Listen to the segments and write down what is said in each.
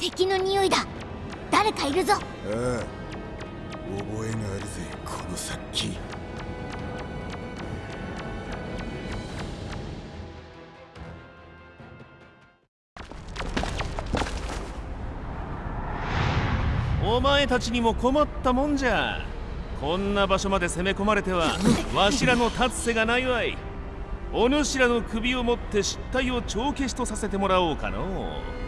敵の匂いだ。誰かいるぞ。ああ覚えがあるぜこの殺気。お前たちにも困ったもんじゃ。こんな場所まで攻め込まれては わしらの立つ瀬がないわい。お主らの首を持って失態を帳消しとさせてもらおうかの。な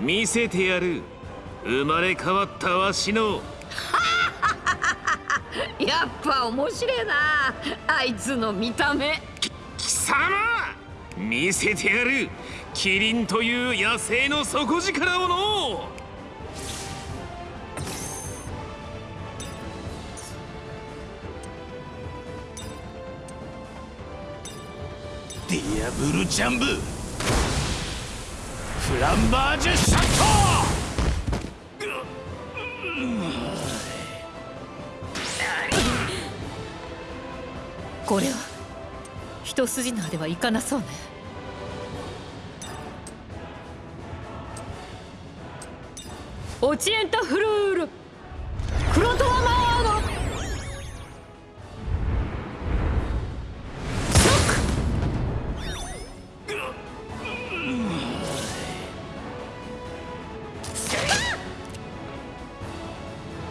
見せてやる生まれ変わったわしの やっぱ面白いな。あいつの見た目。貴様見せてやる。キリンという野生の底力をの。ディアブルジャンブ。フランバージュシャット。これは。一筋縄ではいかなそうね。オチエンタフルール。クロトワマー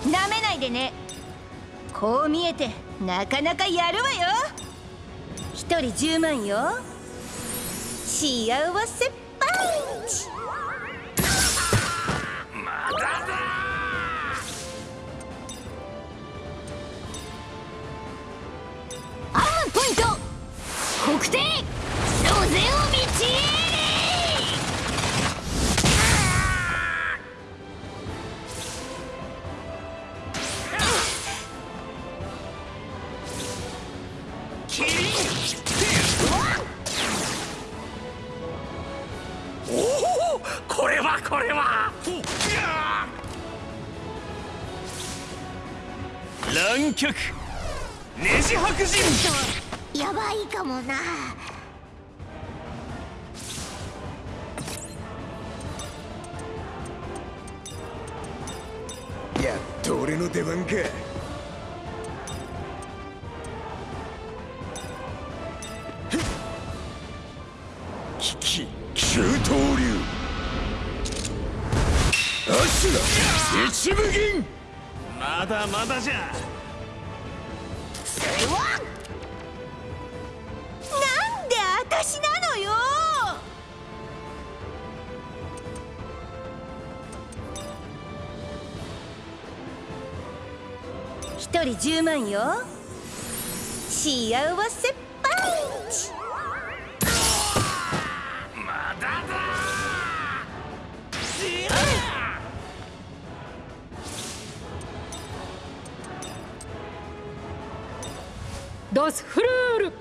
ドなめないでね。こう見えてなかなかやるわよ。人10万よ。幸せ。流アシュラ一部銀。まだまだじゃ。それは。なんで私なのよ。一人10万よ。幸せパドスフルール。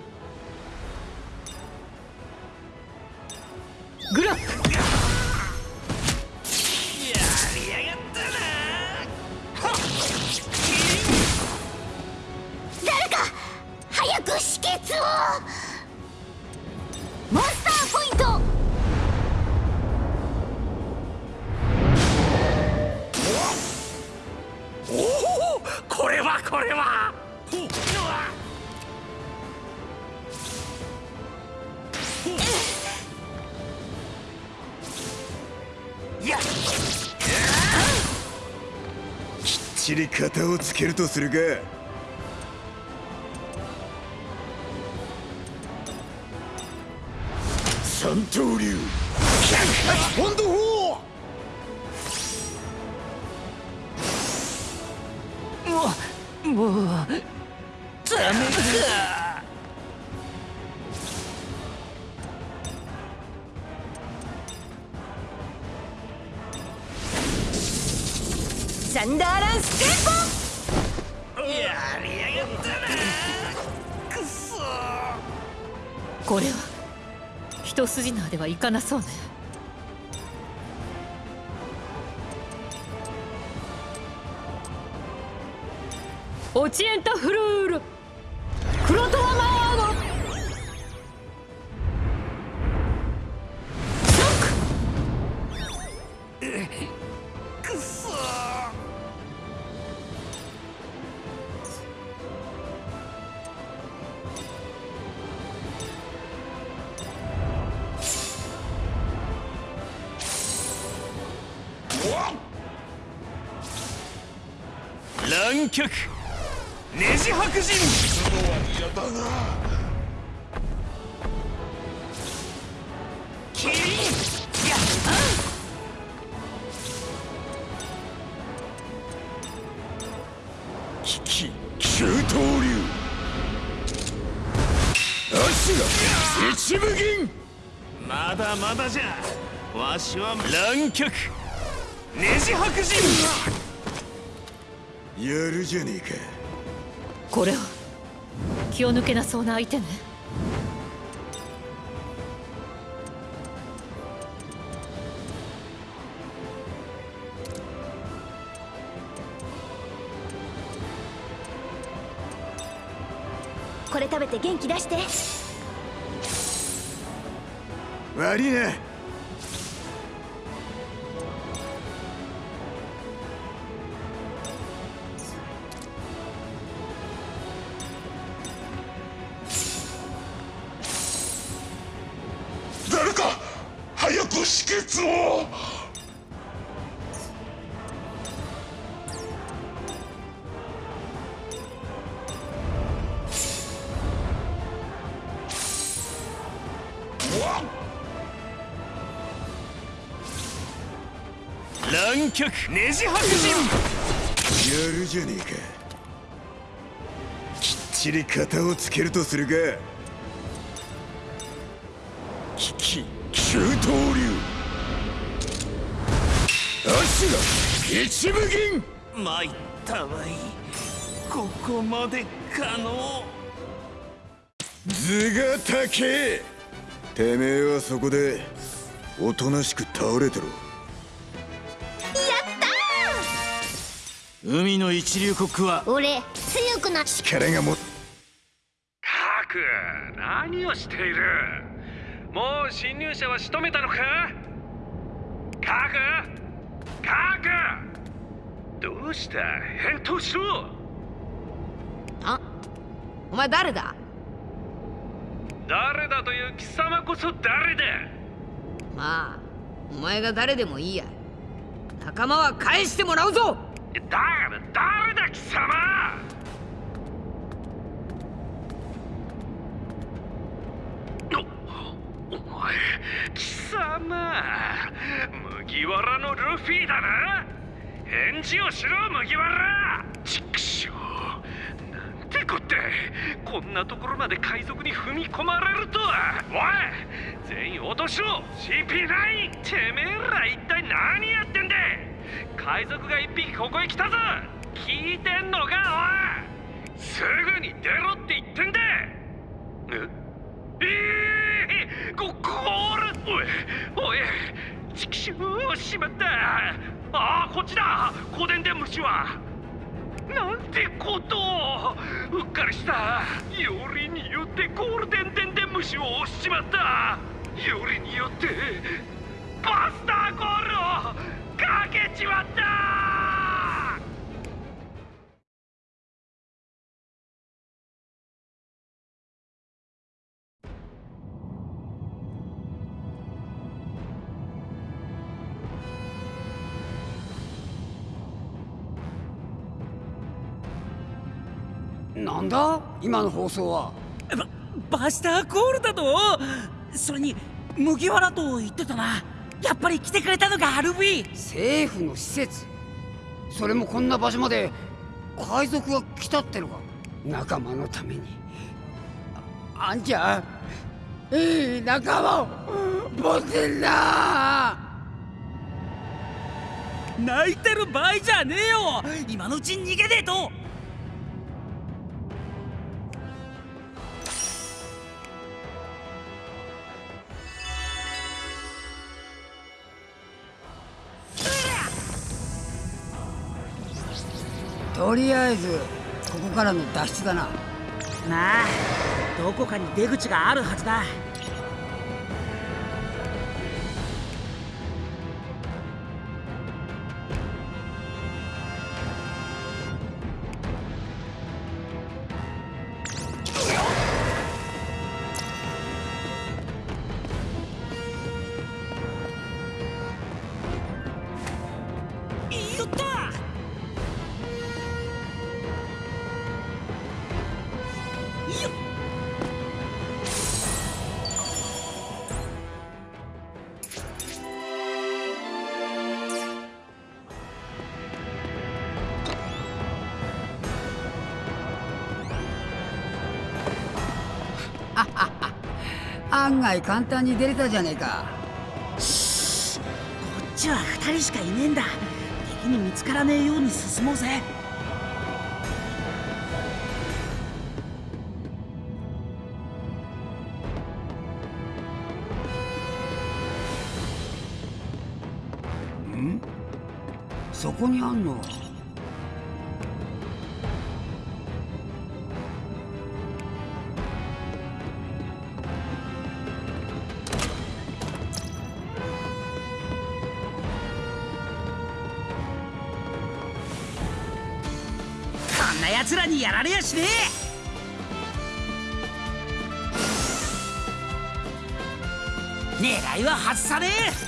つけるとするか。かなそうね。オチエンタフルール乱極ネジ白人。嫌だなキリン。や危機急騰流。足が一部銀。まだまだじゃ。わしは。乱極気を抜けなそうな相手ね。これ食べて元気出して。悪いな止血を乱極ネジ白人。やるじゃねえか。きっちり型をつけるとするか。一部銀。参ったわい。ここまでかの図が高えてめえはそこでおとなしく倒れてろ。海の一流コックは俺強くな力がもカク何をしている？もう侵入者は仕留めたのか？カクカクどうした？返答しろ。あお前誰だ？誰だという貴様こそ誰だ。まあお前が誰でもいいや。仲間は返してもらうぞ。だから誰だ貴様。おお前貴様麦わらのルフィだな。返事をしろ麦わら。畜生なんてこってこんなところまで海賊に踏み込まれるとは。おい全員落としろ。CP9 てめえら一体何やってんだ。海賊が一匹ここへ来たぞ。聞いてんのかおい。すぐに出ろって言ってんだ。え？えー、ここーるおい。おい。畜生しまったああこっちだ。古伝で虫は。なんてことうっかりした。よりによってゴールデンデンデン虫を押しちまった。よりによってバスターゴールをかけちまった。なんだ？今の放送は。ババスターコールだと？それに麦わらと言ってたな。やっぱり来てくれたのかルフィ政府の施設。それもこんな場所まで。海賊が来たってのか。仲間のために。ああんちゃん。いい仲間を。持ってんだ泣いてる場合じゃねえよ。今のうちに逃げねえととりあえずここからの脱出だな。まあどこかに出口があるはずだ。案外簡単に出れたじゃねえか。こっちは2人しかいねえんだ。敵に見つからねえように進もうぜ。そこにあんの？こにやられやしねえ。狙いは外さねえ。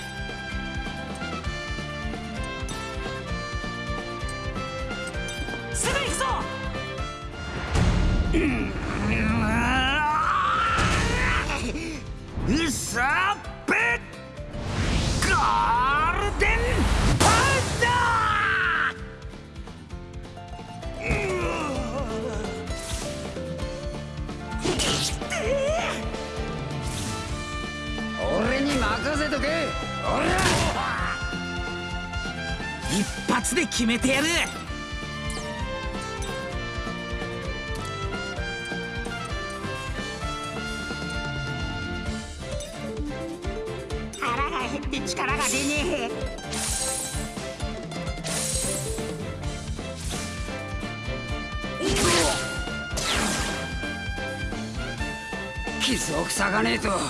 を塞がねえと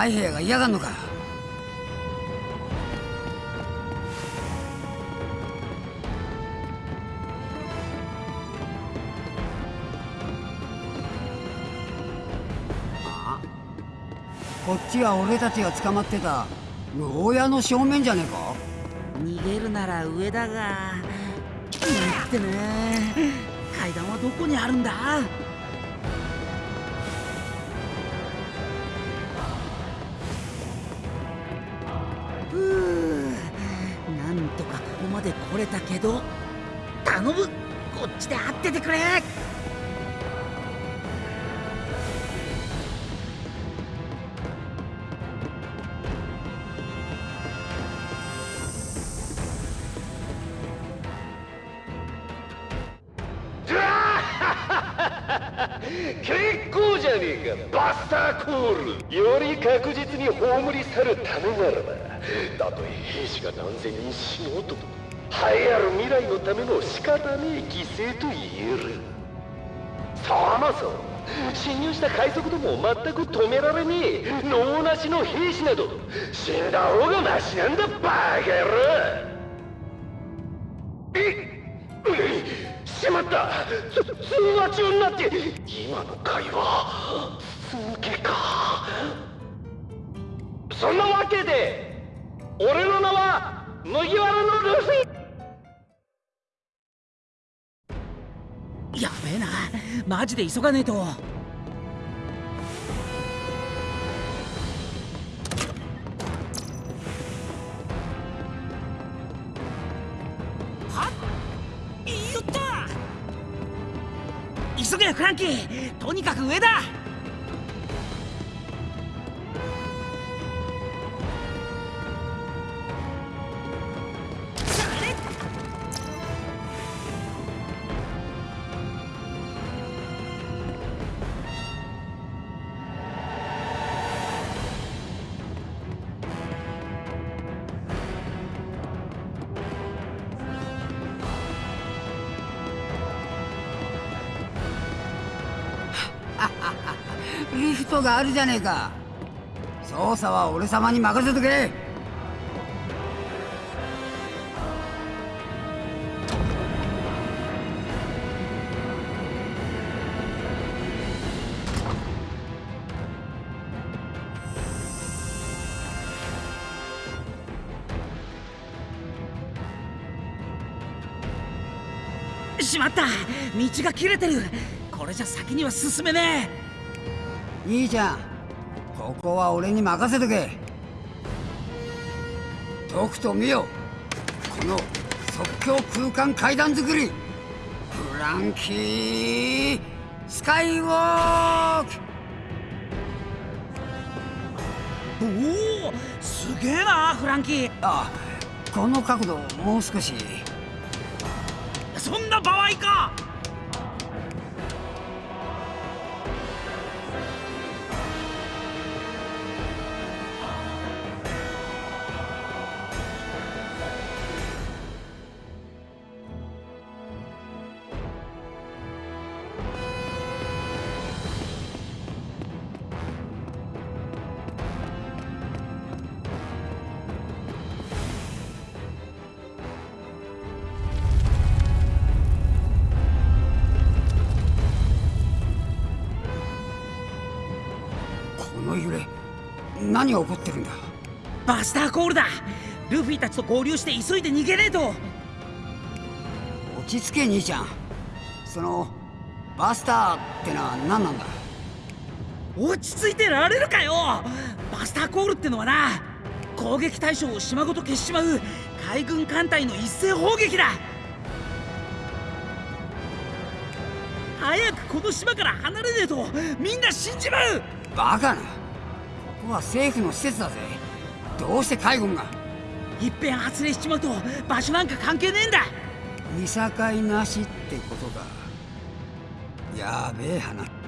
海兵が嫌がんのか。あこっちは俺たちが捕まってた牢屋の正面じゃねえか。逃げるなら上だが。ってね。階段はどこにあるんだ？ててくれ。結構じゃねえか。バスターコール。より確実に葬り去るためならば。たとえ兵士が何千人死のうとも。栄えある未来のための仕方ねえ犠牲と言える。そもそも侵入した海賊どもを全く止められねえ。脳なしの兵士など。死んだ方がマシなんだバカ野郎。えっ。しまった。つ通話中になって。今の会話。続けか。そんなわけで俺の名は麦わらのルフィ。えな。マジで急がねえと。急げフランキー！とにかく上だ！リフトがあるじゃねえか。操作は俺様に任せとけ。しまった。道が切れてる。これじゃ先には進めねえ。いいじゃんここは俺に任せとけ。とくと見よ。この即興空間階段作り。フランキースカイウォーク。えおおすげえなフランキー。あこの角度もう少し。そんな場合か何が起こってるんだ？バスターコールだ。ルフィたちと合流して急いで逃げねえと。落ち着け兄ちゃん。そのバスターってのは何なんだ？落ち着いてられるかよ。バスターコールってのはな攻撃対象を島ごと消しちまう海軍艦隊の一斉砲撃だ。早くこの島から離れねえとみんな死んじまう。バカなは政府の施設だぜ。どうして海軍が？いっぺん発令しちまうと場所なんか関係ねえんだ。見境なしってことかやべえ話。こん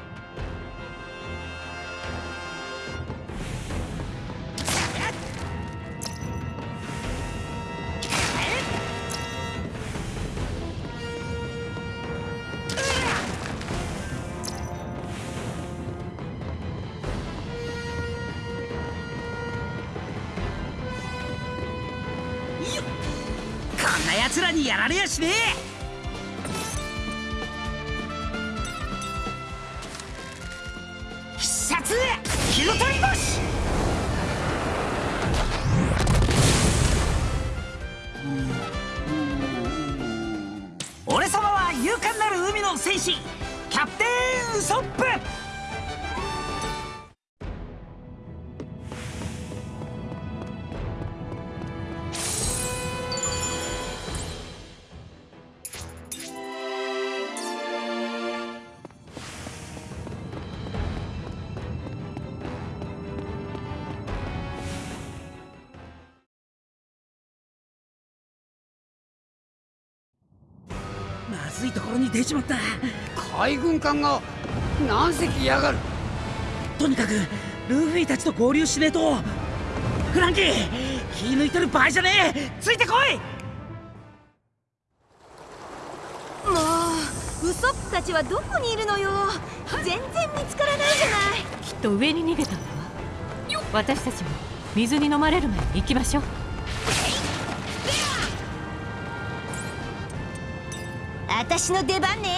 しね。え出ちまった。海軍艦が何隻やがる。とにかくルフィたちと合流しねえとフランキー気抜いてる場合じゃねえ。ついてこい。もうウソップたちはどこにいるのよ。全然見つからないじゃない。きっと上に逃げたんだわ。私たちも水に飲まれる前に行きましょう私の出番ね。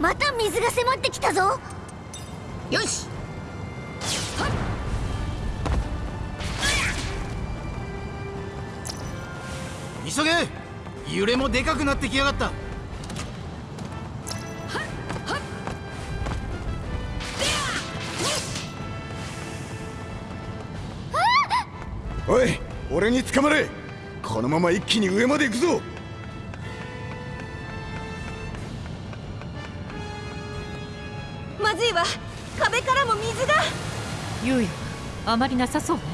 また水が迫ってきたぞ。でかくなってきやがった。おい俺に捕まれ。このまま一気に上まで行くぞ。まずいわ。壁からも水が。猶予あまりなさそうね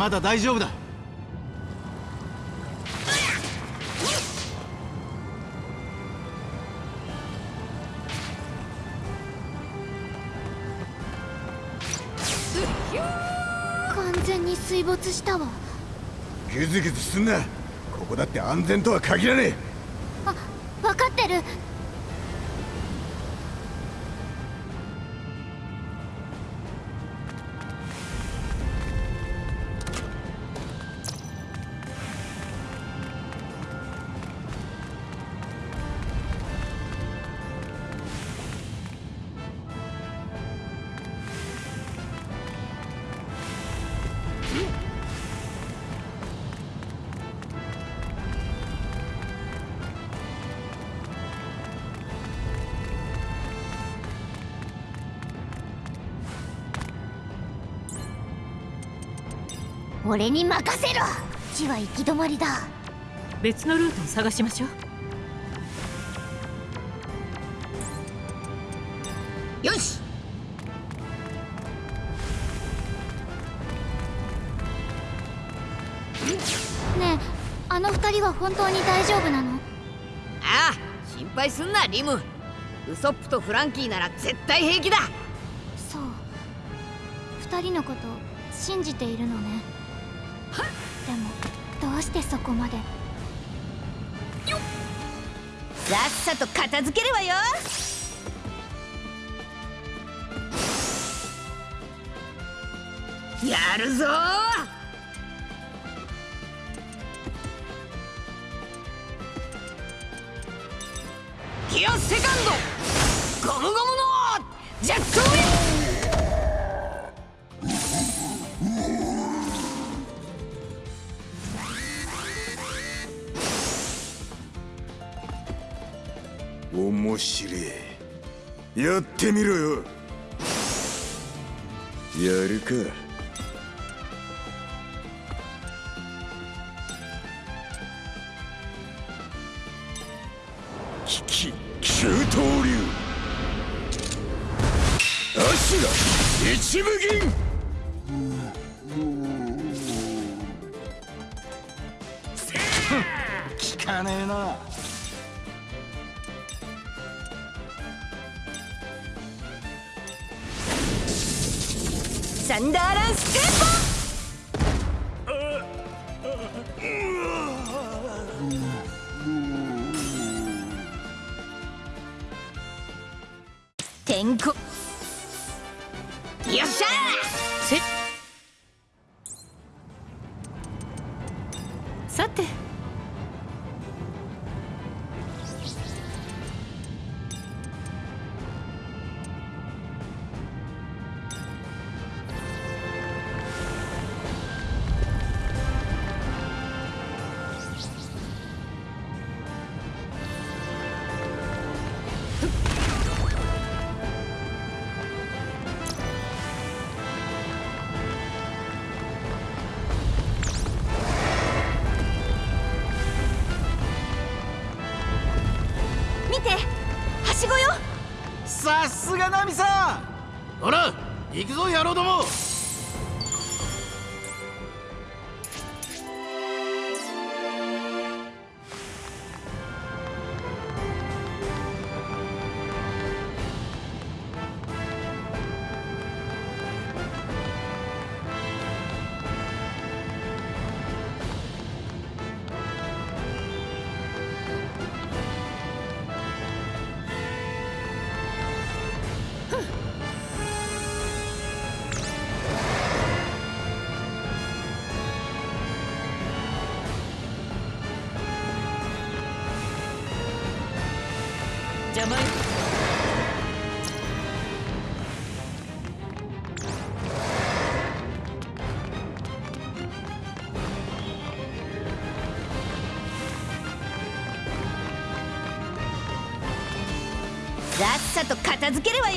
まだ大丈夫だ。完全に水没したわ。グズグズすんな。ここだって安全とは限らねえ俺に任せろ。地は行き止まりだ。別のルートを探しましょう。よし。ねえあの二人は本当に大丈夫なの？ああ心配すんなリム。ウソップとフランキーなら絶対平気だ。そう。二人のこと信じているのねしてそこまで？さっ！さと片付けるわよ！やるぞてみろよ。邪魔よさっさと片付けるわよ。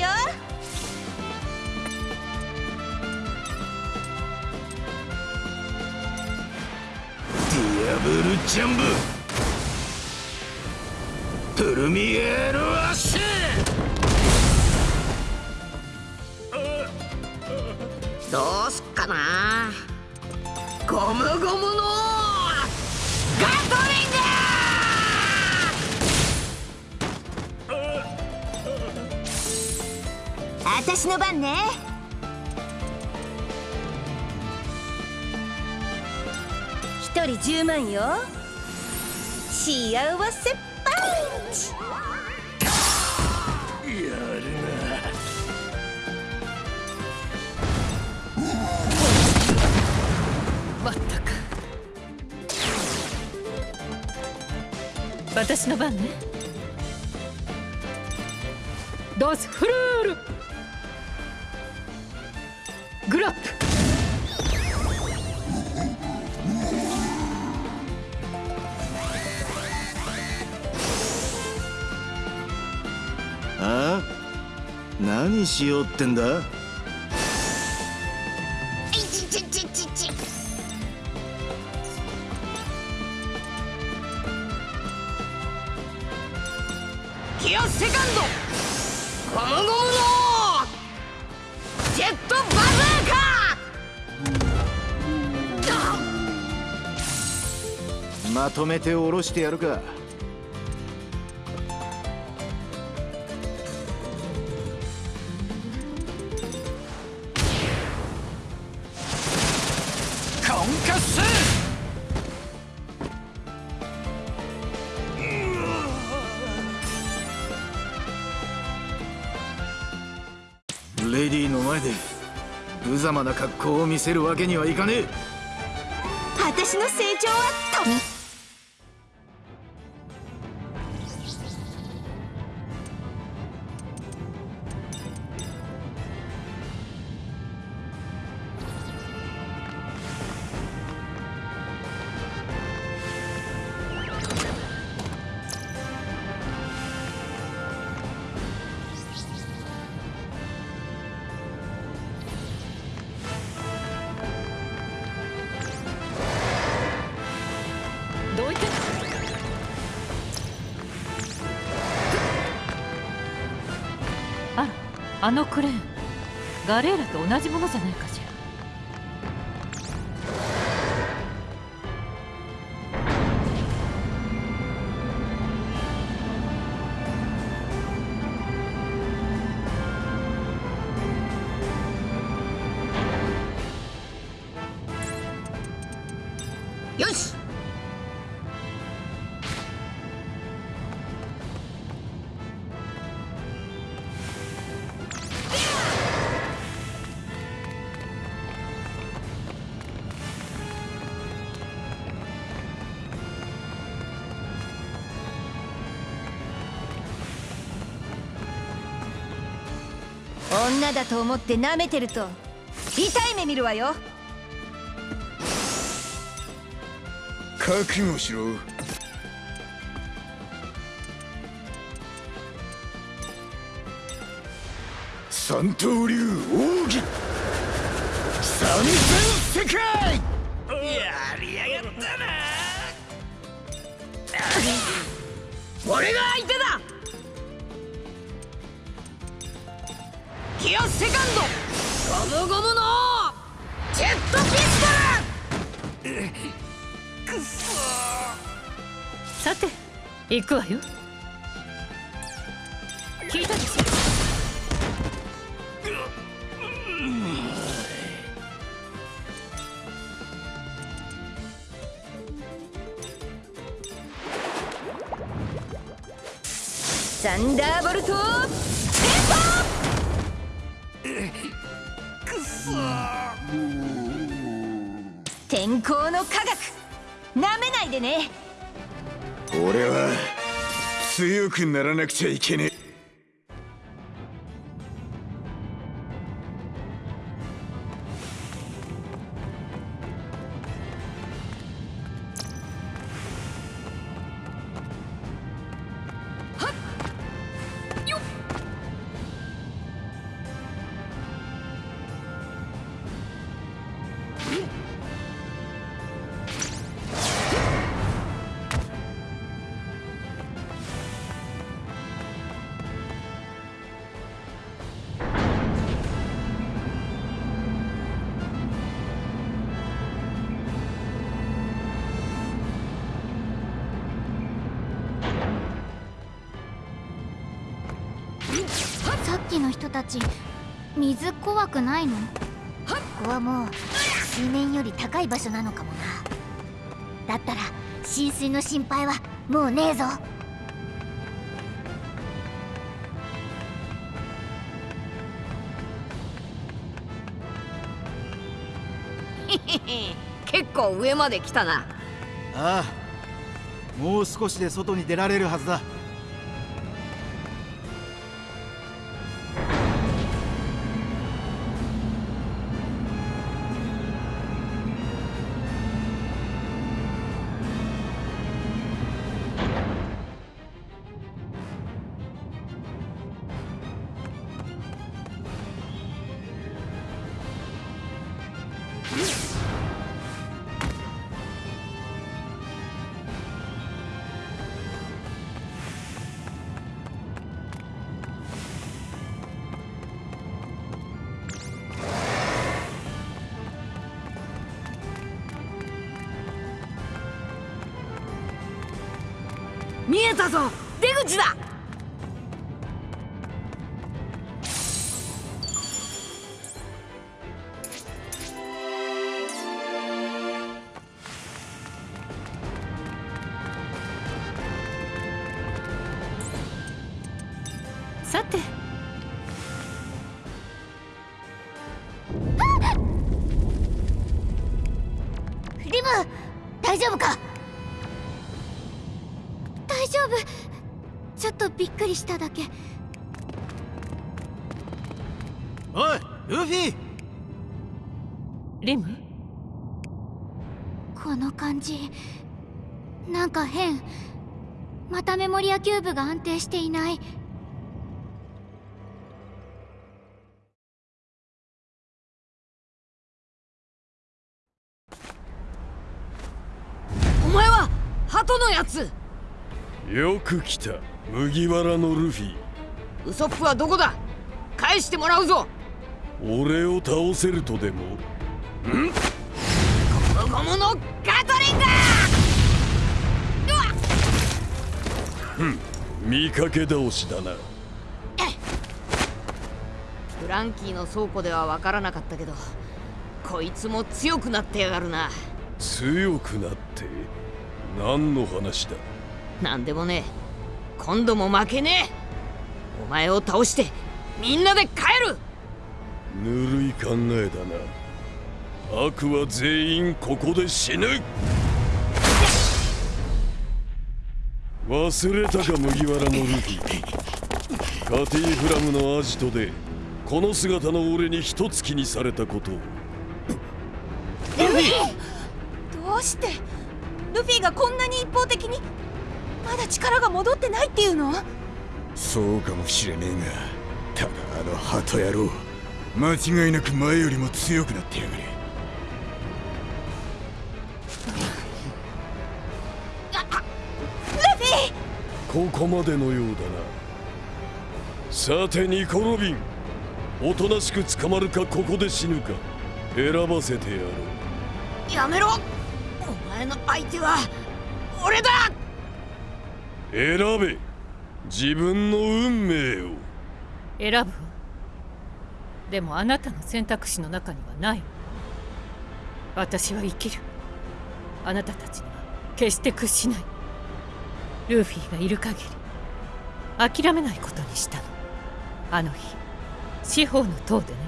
ディアブルジャンボプルミエロアッシュ！どうすっかな？ゴムゴムのガトリンあたしの番ね。一人10万よ。幸せ。私の番ね。ドスフルール。グラップ。あ？何しようってんだ？めて下ろしてやるか。コンカッス!レディーの前で無様な格好を見せるわけにはいかねえ。私の成長はとのクレーンガレーラと同じものじゃない？女だと思って舐めてると痛い目見るわよ。覚悟しろ。三刀流奥義。三千世界。やりやがったな。俺が相手だギアセカンド。ゴムゴムのジェットピストルくっそさて行くわよ。聞いたでしょ。サンダーボルト。でね。俺は強くならなくちゃいけねえ。たち水怖くないの？ここはもう水面より高い場所なのかもな。だったら浸水の心配はもうねえぞ。結構上まで来たな。ああもう少しで外に出られるはずだ大丈夫か？大丈夫。ちょっとびっくりしただけ。おいルフィ！リム？この感じ。なんか変。またメモリアキューブが安定していない鳩のやつ。よく来た麦わらのルフィ。ウソップはどこだ？返してもらうぞ。俺を倒せるとでも？ん？ゴムゴムのガトリングふん見かけ倒しだな。フランキーの倉庫では分からなかったけどこいつも強くなってやがるな。強くなって？何の話だ？なんでもね今度も負けねえ。お前を倒してみんなで帰る。ぬるい考えだな。悪は全員ここで死ぬ。忘れたか麦わらのルフィ。カティフラムのアジトでこの姿の俺に一突きにされたことを。ルフィ！どうして？ルフィがこんなに一方的に？まだ力が戻ってないっていうの？そうかもしれねえがただあの鳩野郎間違いなく前よりも強くなってやがれ。ここまでのようだな。さてニコ・ロビンおとなしく捕まるかここで死ぬか選ばせてやろう。やめろ！お前の相手は俺だ！選べ。自分の運命を。選ぶ。わでもあなたの選択肢の中にはない。私は生きる。あなたたちには決して屈しない。ルーフィがいる限り諦めないことにしたの。あの日司法の塔でね。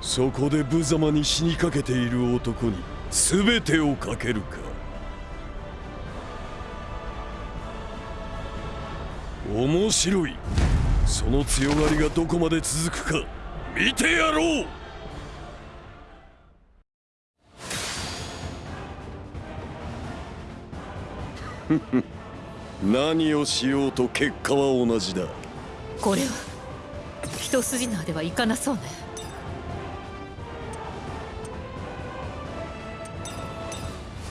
そこで無様に死にかけている男に全てをかけるか。面白い。その強がりがどこまで続くか。見てやろう。フ フ何をしようと結果は同じだ。これは一筋縄ではいかなそうね。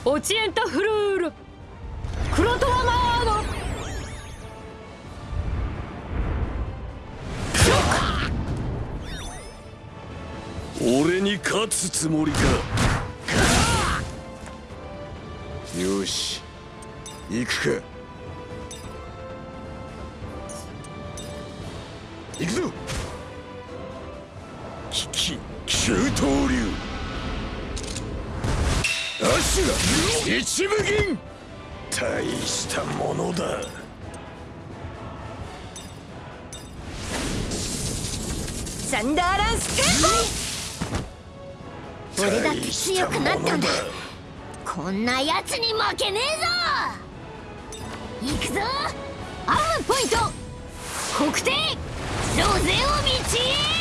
オチエンタフルール。クロトワマー。ノ俺に勝つつもりか。よし行くか。行くぞ。きき九刀流。足が一部銀大したものだ。サンダーランスク俺だって強くなったんだ。こんなやつに負けねえぞ。行くぞ。アームポイント。国定ロゼを導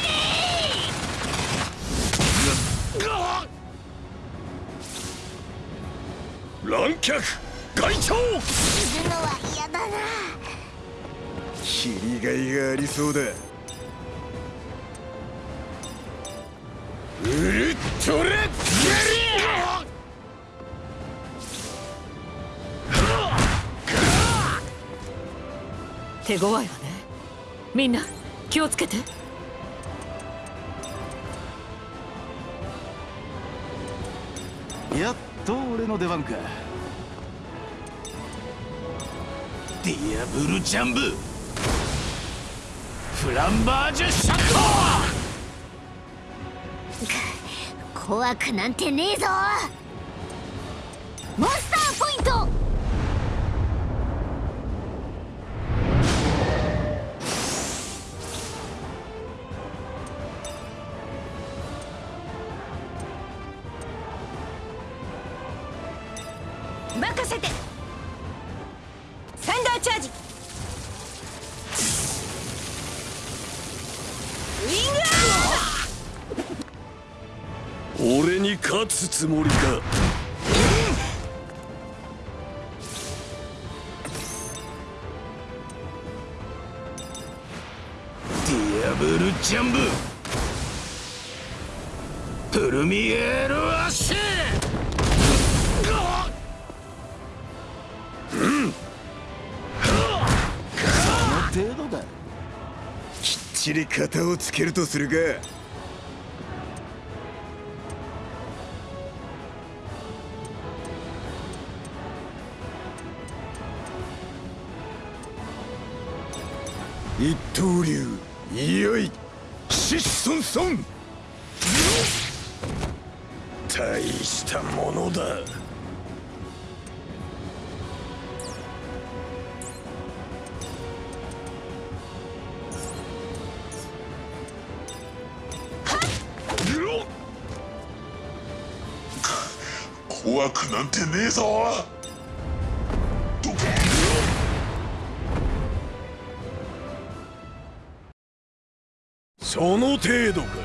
乱脚外長死ぬのは嫌だな切りがいがありそうだウルトラゲリア手強いわね。みんな気をつけて。やっと俺の出番か。ディアブルジャンブ。フランバージュシャッ 怖くなんてねえぞ。つつもりか。 Diable Jambe。 Premier Hachis。その程度だ。きっちり型をつけるとするか怖くなんてねえぞ。その程度か。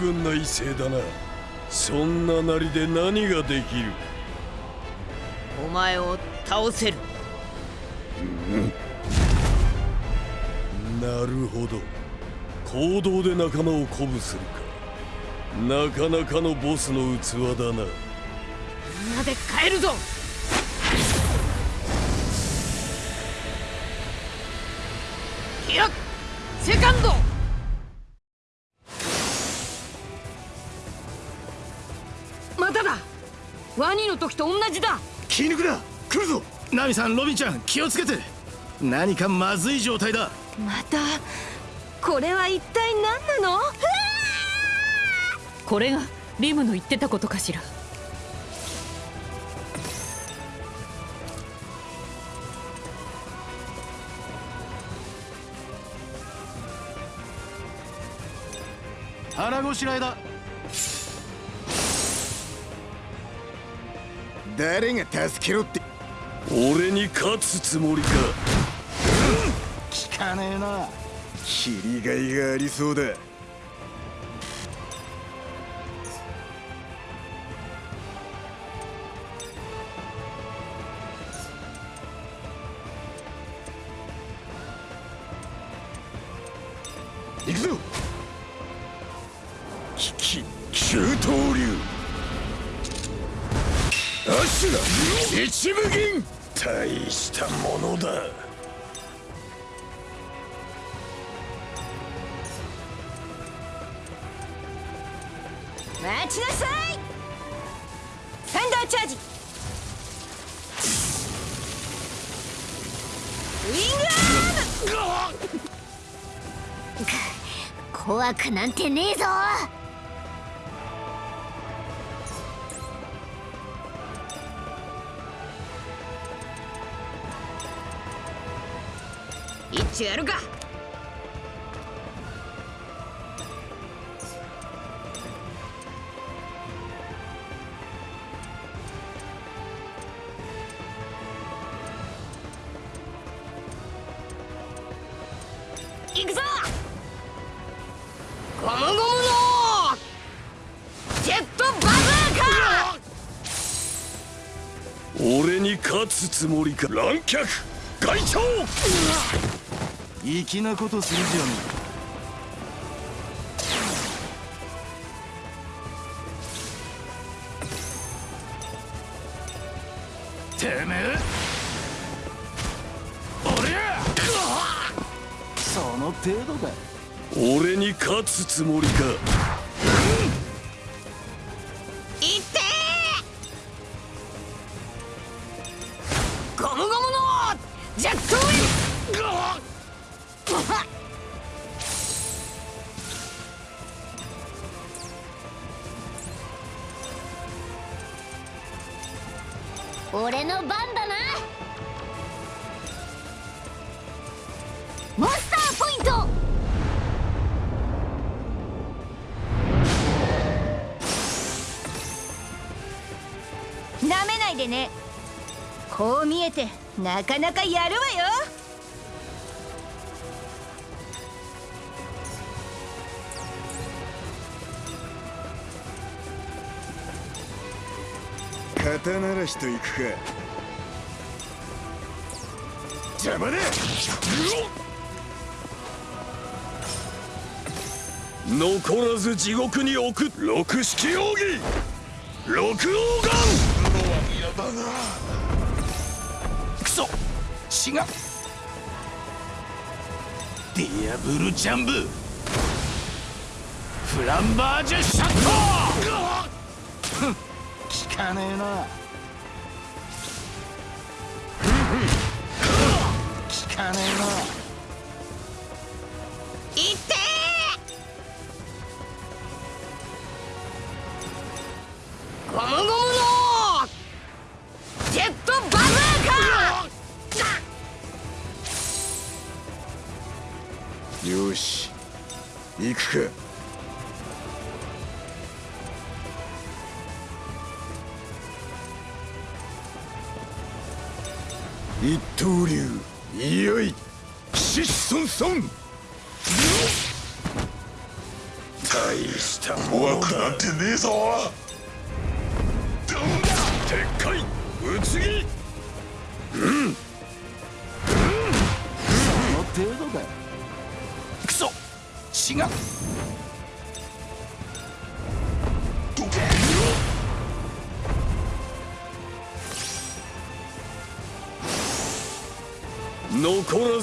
ずいぶんな威勢だな。そんななりで何ができる？えお前を倒せる。なるほど。行動で仲間を鼓舞するか。なかなかのボスの器だな。みんなで帰るぞと同じだ。気抜くな。来るぞ。ナミさんロビンちゃん気をつけて。何かまずい状態だ。またこれは一体何なの？これがリムの言ってたことかしら。腹ごしらえだ。誰が助けろって。俺に勝つつもりか。聞かねえな。切りがいがありそうだ怖くなんてねえぞ。一丁やるか。脚外長。粋なことするじゃんてめえ。その程度だ。俺に勝つつもりかなかなかやるわよ。肩慣らしといくか。邪魔だ。残らず地獄に置く六式奥義六王嫌違うディアブルジャンブフランバージュシャットふん効かねえな。効かねえな。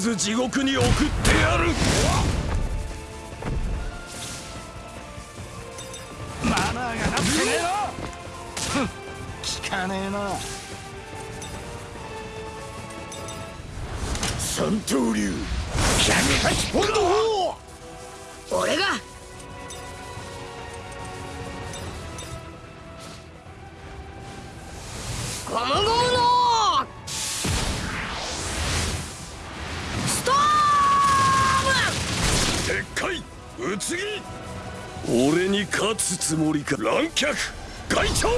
ず地獄に送ってやる。乱脚外長。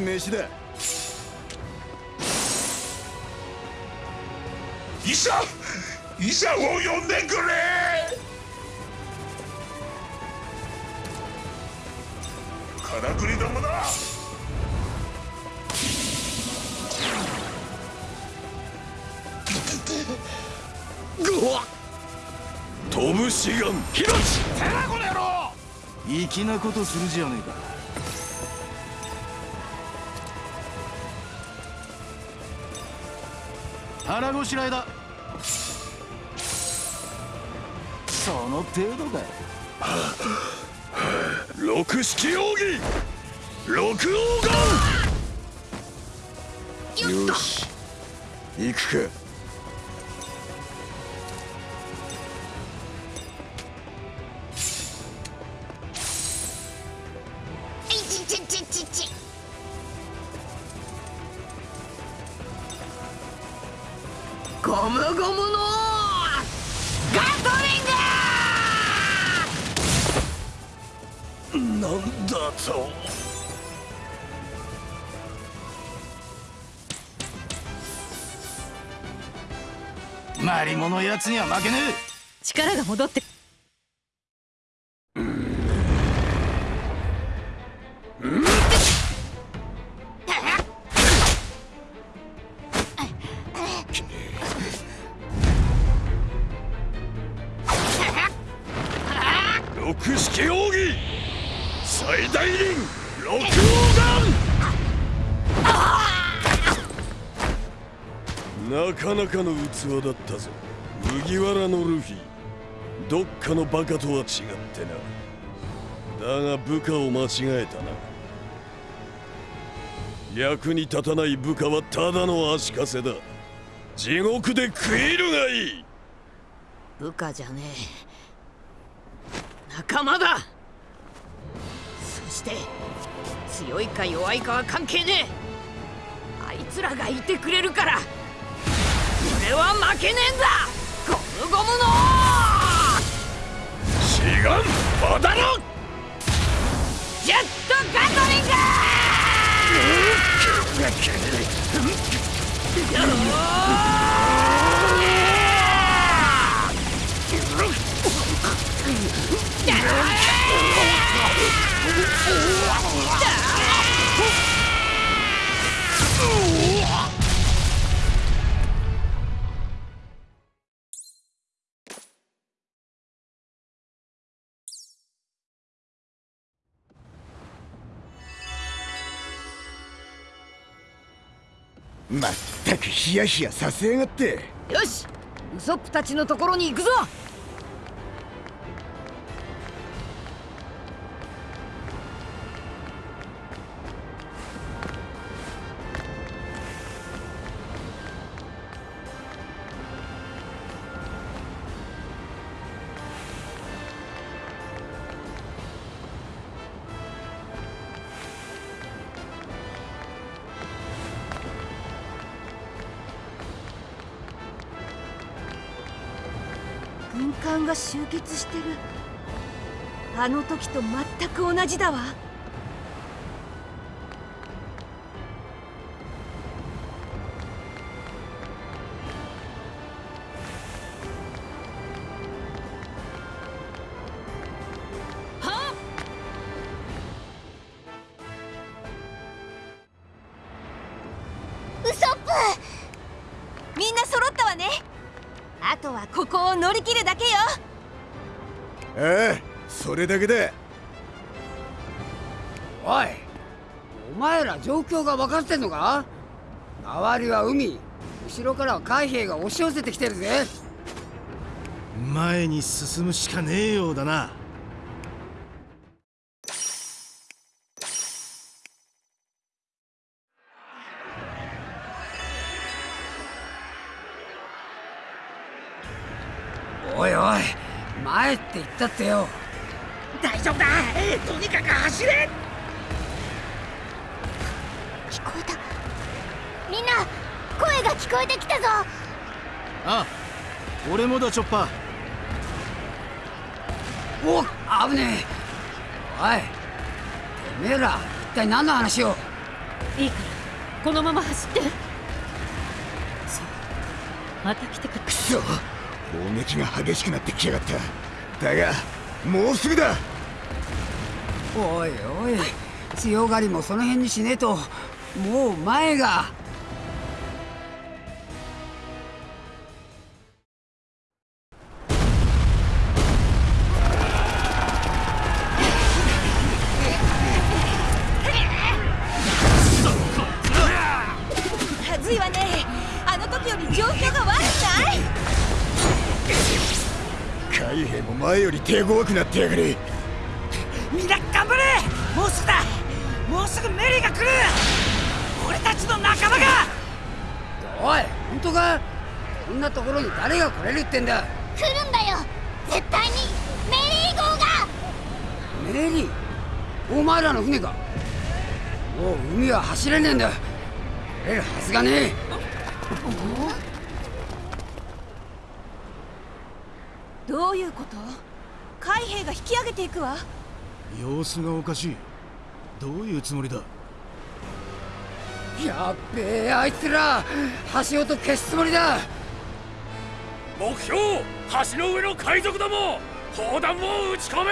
飯だ医者医者を呼んでくれ。からくりどもだ。飛ぶ志願ヒロシ。てらこの野郎。粋なことするじゃねえか腹ごしらえだ。その程度だ。六式奥義。六王眼よし。行くかやつには負けねえ。力が戻って。六式奥義。最大輪六王眼なかなかの器だったぞ麦わらのルフィ。どっかのバカとは違ってな。だが部下を間違えたな。役に立たない部下はただの足かせだ。地獄で食いるがいい。部下じゃねえ。仲間だ。そして強いか弱いかは関係ねえ。あいつらがいてくれるから俺は負けねえんだ。ゴムゴムの志願バダロジェットガトリングまったくヒヤヒヤさせやがって。よしウソップたちのところに行くぞ。が集結してる。あの時と全く同じだわ。それだけだおいお前ら状況が分かってんのか？周りは海後ろからは海兵が押し寄せてきてるぜ。前に進むしかねえようだな。おいおい前って言ったってよ。大丈夫だ。とにかく走れ。聞こえた。みんな声が聞こえてきたぞ。あ俺もだチョッパー。お危ねえ。おいてめえら一体何の話を。いいからこのまま走って。そうまた来てくれくそ。砲撃が激しくなってきやがった。だがもうすぐだおいおい。強がりもその辺にしねえと。もう前が。はずいわね。あの時より状況が悪くない。海兵も前より手強くなってやがるこんなところに誰が来れるってんだ？来るんだよ。絶対に。メリー号が。メリー？お前らの船か。もう海は走れねえんだ。来れるはずがねえ。どういうこと？海兵が引き上げていくわ。様子がおかしい。どういうつもりだ？やっべえあいつら。橋音消すつもりだ目標橋の上の海賊ども砲弾を撃ち込め!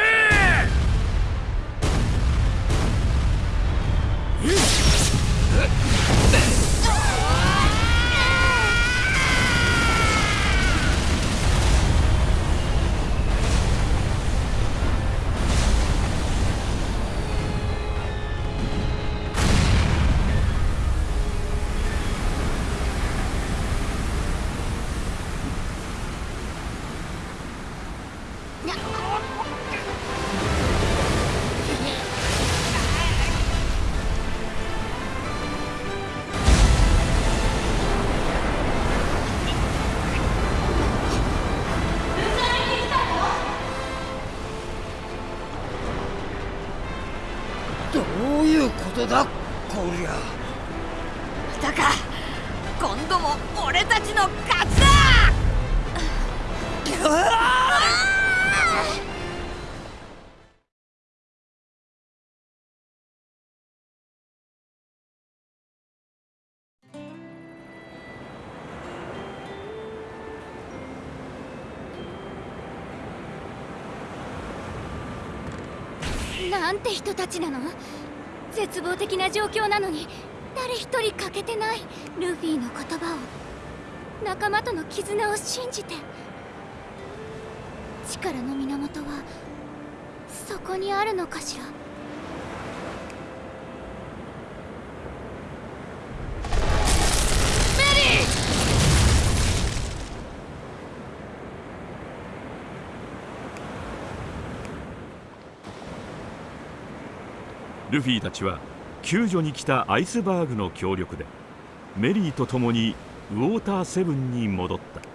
なんて人たちなの？絶望的な状況なのに誰一人欠けてないルフィの言葉を仲間との絆を信じて。力の源はそこにあるのかしら？ルフィたちは救助に来たアイスバーグの協力でメリーと共にウォーターセブンに戻った。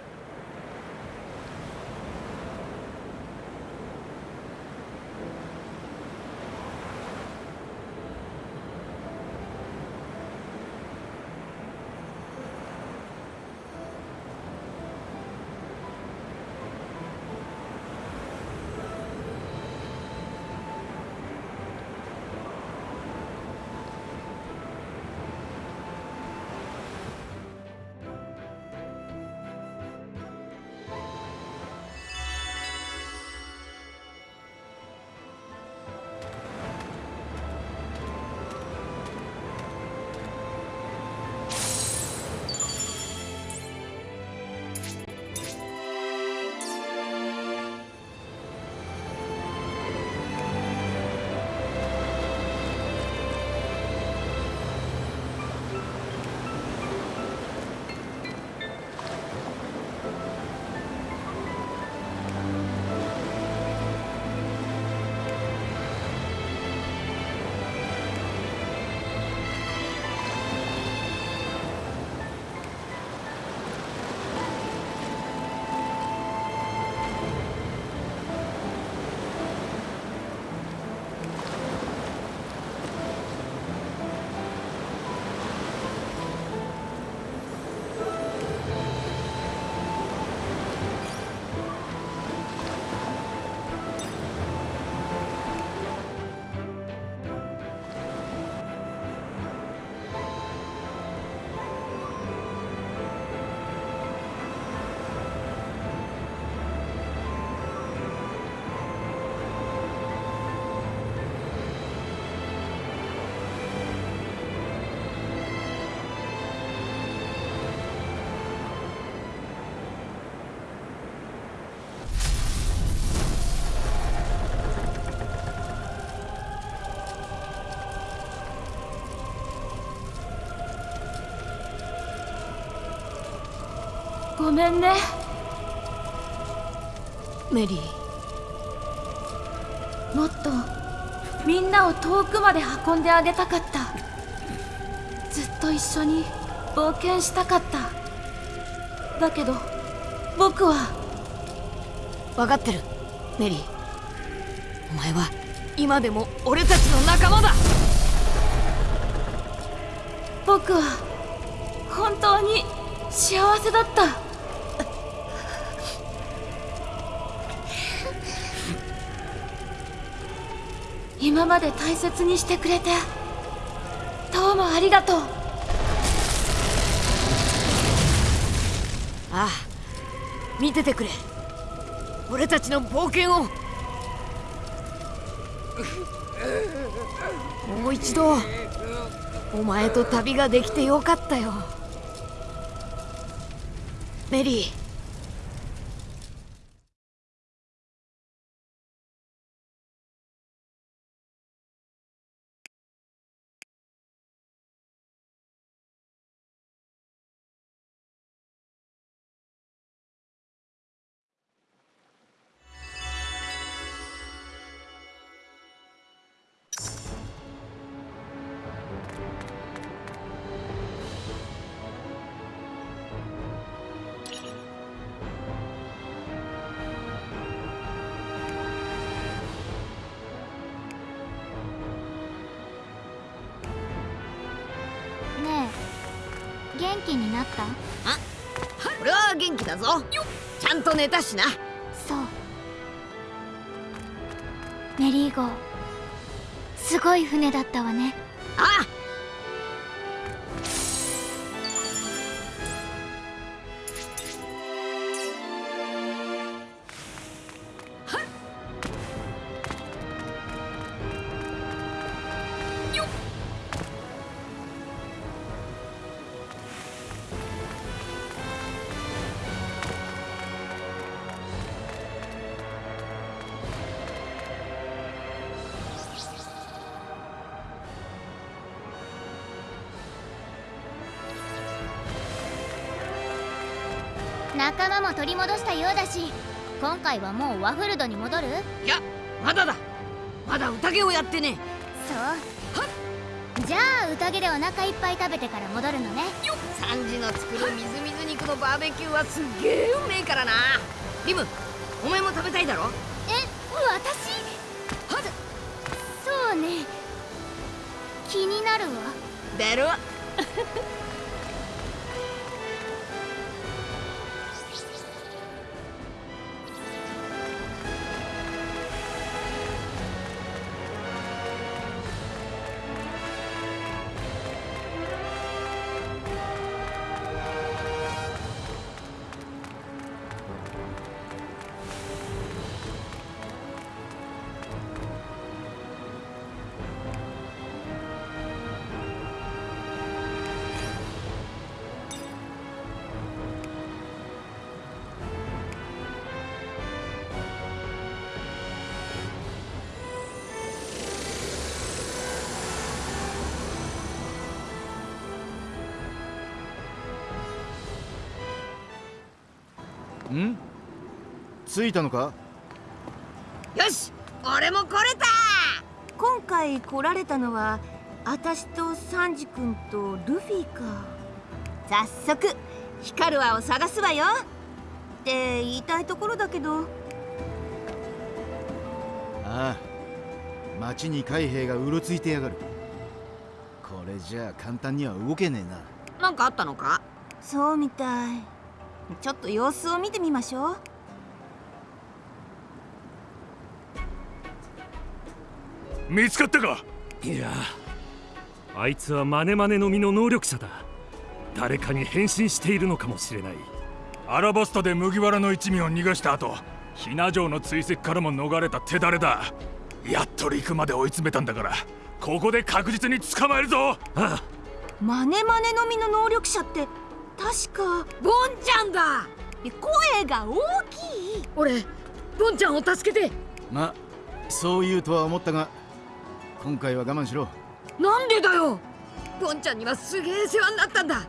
めんね。メリー。もっとみんなを遠くまで運んであげたかった。ずっと一緒に冒険したかった。だけど僕は。分かってるメリー。お前は今でも俺たちの仲間だ。僕は本当に幸せだった今まで大切にしてくれて。どうもありがとう。ああ見ててくれ。俺たちの冒険を。もう一度お前と旅ができてよかったよ。メリー元気になった？あ俺は元気だぞ。ちゃんと寝たしな。そう。メリー号すごい船だったわね。ああり戻したようだし今回はもうワフルドに戻る？いやまだだ。まだ宴をやってねそう。じゃあ宴でお腹いっぱい食べてから戻るのね。サンジの作るみずみず肉のバーベキューはすっげえうめえからな。リムお前も食べたいだろ？え私？そそうね。気になるわ。だろ？着いたのか？よし俺も来れた！今回来られたのは私とサンジ君とルフィか。早速ヒカルアを探すわよ。って言いたいところだけど。ああ町に海兵がうろついてやがる。これじゃあ簡単には動けねえな。なんかあったのか？そうみたい。ちょっと様子を見てみましょう見つかったか？いや。あいつはマネマネの実の能力者だ。誰かに変身しているのかもしれない。アラバスタで麦わらの一味を逃がした後ひな城の追跡からも逃れた手だれだ。やっと陸まで追い詰めたんだからここで確実に捕まえるぞ！ああ。マネマネの実の能力者って確かボンちゃんだ！声が大きい。俺ボンちゃんを助けて。まそう言うとは思ったが今回は我慢しろ。なんでだよ。ボンちゃんにはすげえ世話になったんだ。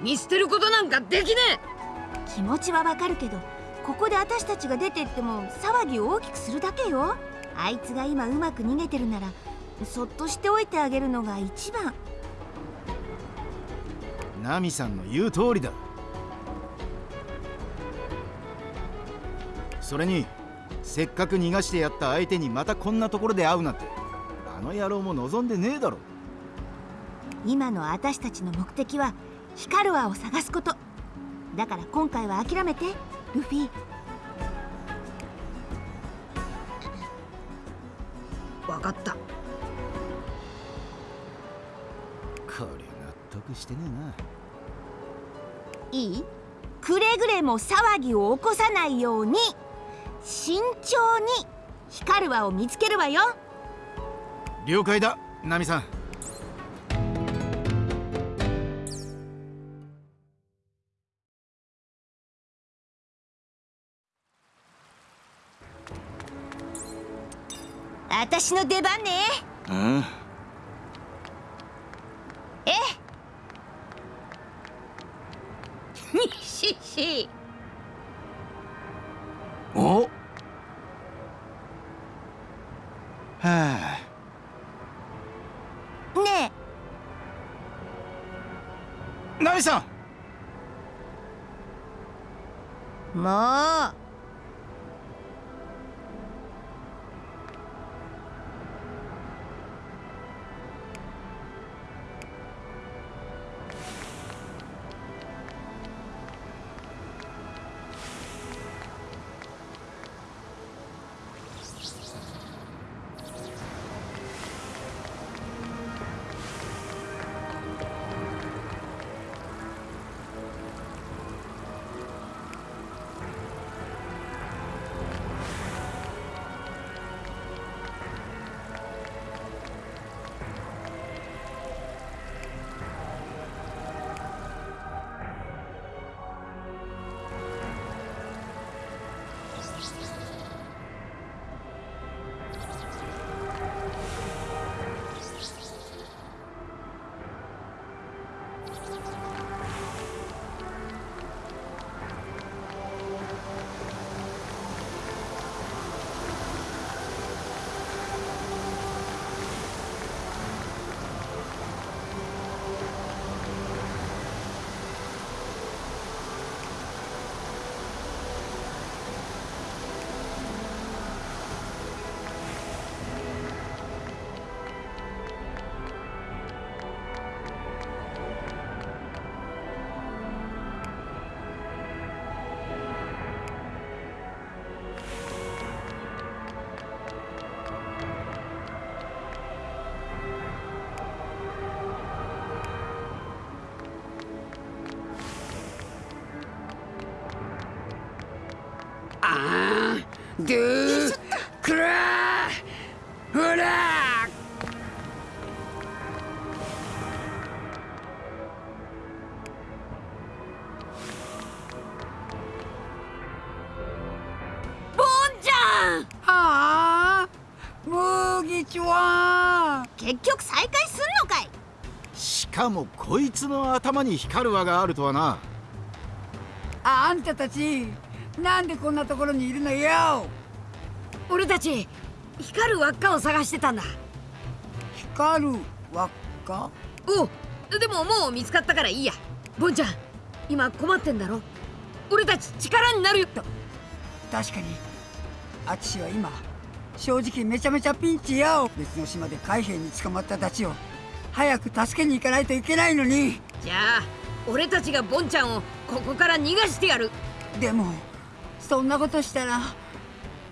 見捨てることなんかできね気持ちはわかるけどここで私たちが出てっても騒ぎを大きくするだけよ。あいつが今うまく逃げてるならそっとしておいてあげるのが一番。ナミさんの言う通りだ。それにせっかく逃がしてやった相手にまたこんなところで会うなんてあの野郎も望んでねえだろ。今の私たちの目的はヒカルアを探すこと。だから今回は諦めてルフィ。分かった。こりゃ納得してねえいい？くれぐれも騒ぎを起こさないように慎重にヒカルアを見つけるわよ。な了解だナミさん。私の出番ね。うん。え？にししお？ムギチは結局再会すんのかい？しかもこいつの頭に光る輪があるとはな。あんたたちなんでこんなところにいるのよ？俺たち光る輪っかを探してたんだ。光る輪っか？おでももう見つかったからいいや。ボンちゃん今困ってんだろ？俺たち力になるよ。確かにアチシは今正直めちゃめちゃピンチよ。別の島で海兵に捕まったたちを。早く助けに行かないといけないのに。じゃあ俺たちがボンちゃんをここから逃がしてやる。でもそんなことしたら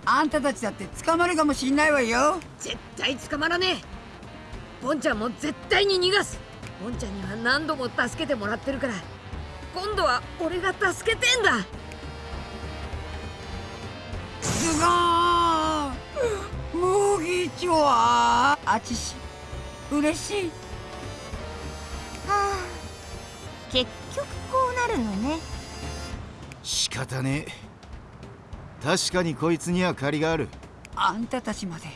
あんたたちだって捕まるかもしんないわよ。絶対捕まらねえ。ボンちゃんも絶対に逃がす。ボンちゃんには何度も助けてもらってるから。今度は俺が助けてんだ。すごー麦茶はあちし嬉しい。はあ結局こうなるのね。仕方ねえ。確かにこいつには借りがある。あんたたちまで。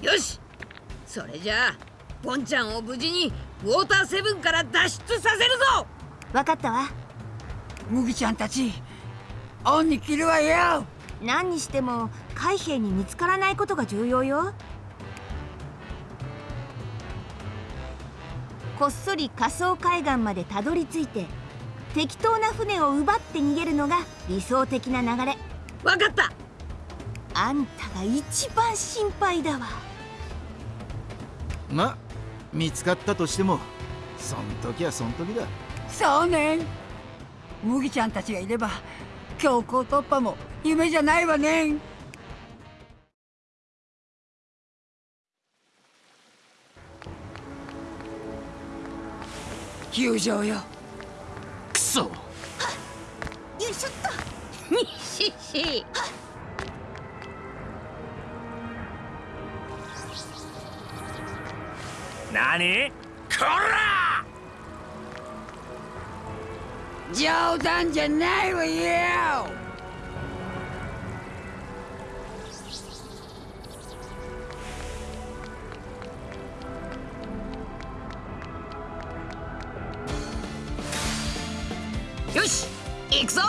よしそれじゃあボンちゃんを無事にウォーターセブンから脱出させるぞ。分かったわ。麦ちゃんたち恩に切るわよ。何にしても海兵に見つからないことが重要よ。こっそり仮想海岸までたどり着いて適当な船を奪って逃げるのが理想的な流れ。分かった。あんたが一番心配だわ。ま見つかったとしてもそん時はそん時だ。そうね。麦ちゃんたちがいれば強行突破も夢じゃないわね球場よ。くそよいしょっとにしし何？こら！冗談じゃないわよよし行くぞ。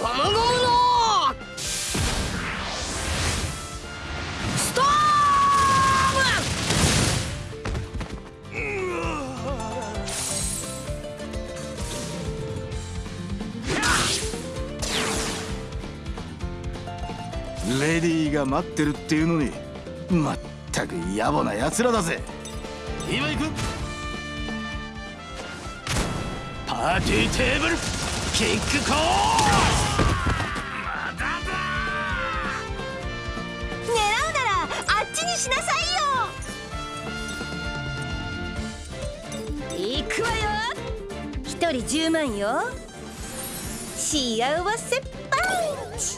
ゴムゴム。レディーが待ってるっていうのにまったく野暮な奴らだぜ。今行く。 Party Table Kick Course まだだ。狙うならあっちにしなさいよ。行くわよ。一人10万よ。幸せパンチ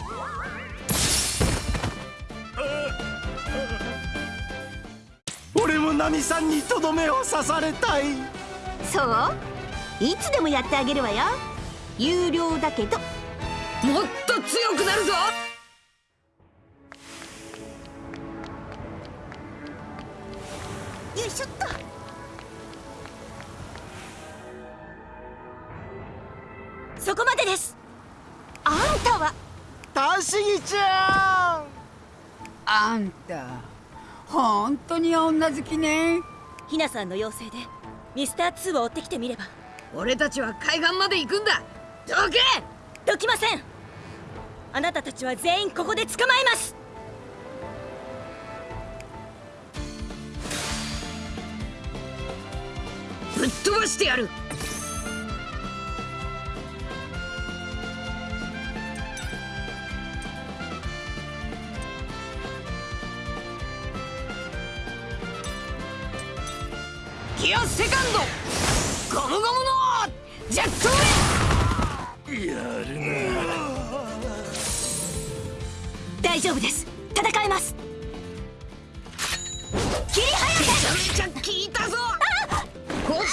俺もナミさんにとどめを刺されたい。そう？いつでもやってあげるわよ。有料だけど。もっと強くなるぞ！よいしょっと。そこまでです。あんたは？たしぎちゃんあんた本当に女好きね。ひなさんの要請でミスター2を追ってきてみれば。俺たちは海岸まで行くんだ。どけ！どきません。あなたたちは全員ここで捕まえます。ぶっ飛ばしてやるジェットウェイやるな。大丈夫です。戦えます。切り早めちゃめちゃ効いた。ぞこっ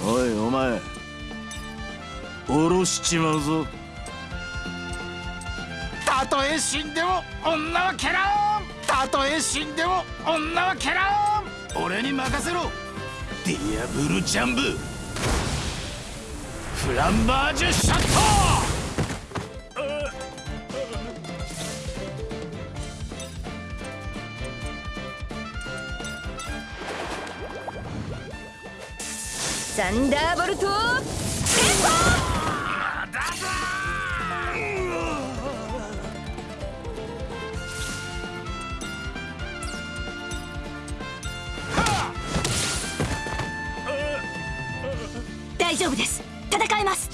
た。おいお前。下ろしちまうぞ。たとえ死んでも女は蹴らん。たとえ死んでも女は蹴らん。俺に任せろ。ディアブルジャンブフランバージュシャットサンダーボルト大丈夫です。戦えます。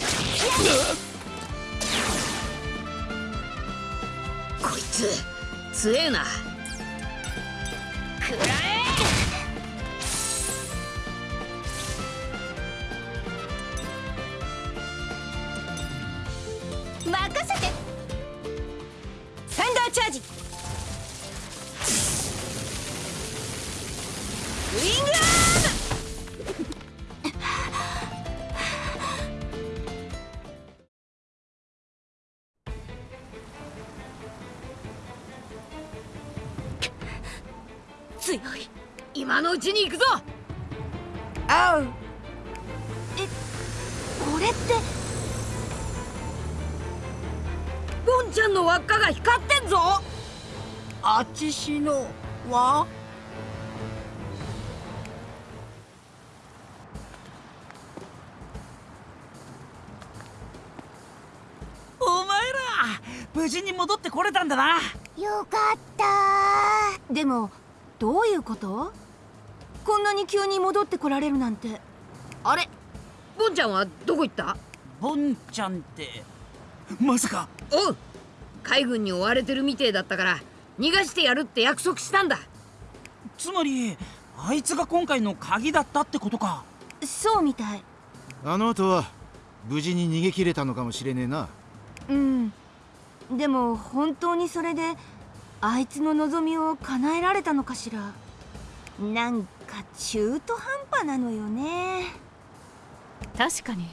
こいつ強えなんだな。よかった。でもどういうこと？こんなに急に戻ってこられるなんて。あれ？ボンちゃんはどこ行った？ボンちゃんってまさか。おう。海軍に追われてるみてえだったから逃がしてやるって約束したんだ。つまりあいつが今回の鍵だったってことか。そうみたい。あの後は無事に逃げ切れたのかもしれねえな。うんでも本当にそれであいつの望みを叶えられたのかしら？なんか中途半端なのよね。確かに。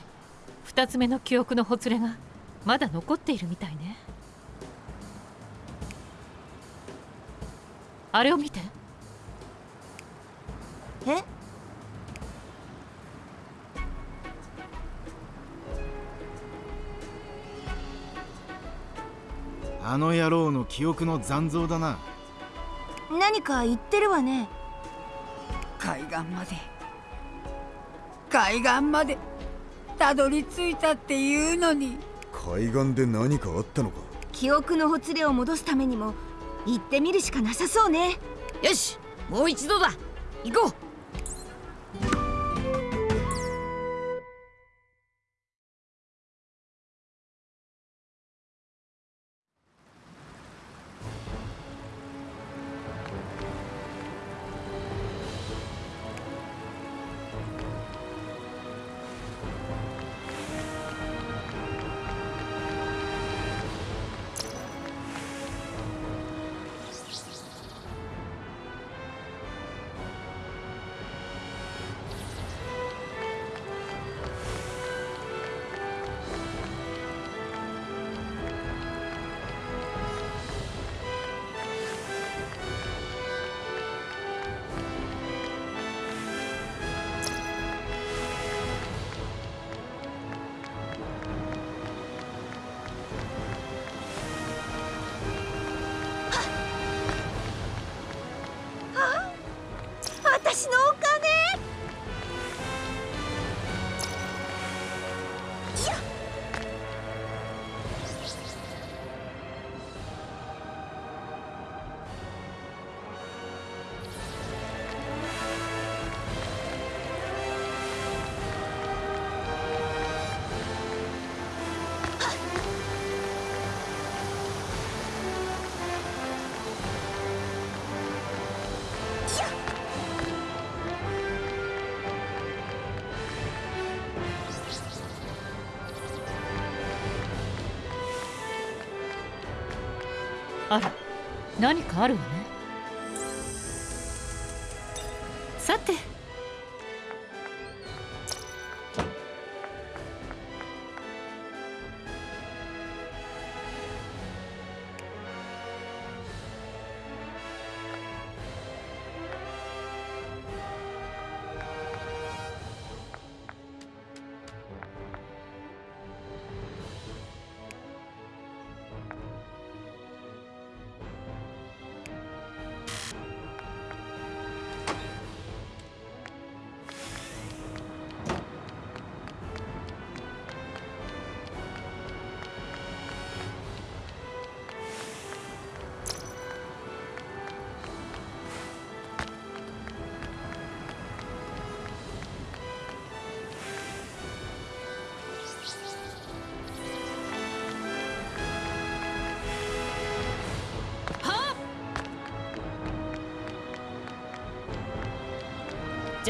2つ目の記憶のほつれがまだ残っているみたいね。あれを見て。え？あの野郎の記憶の残像だな。何か言ってるわね。海岸まで。海岸まで。たどり着いたっていうのに。海岸で何かあったのか？記憶のほつれを戻すためにも行ってみるしかなさそうね。よしもう一度だ。行こう何かあるわ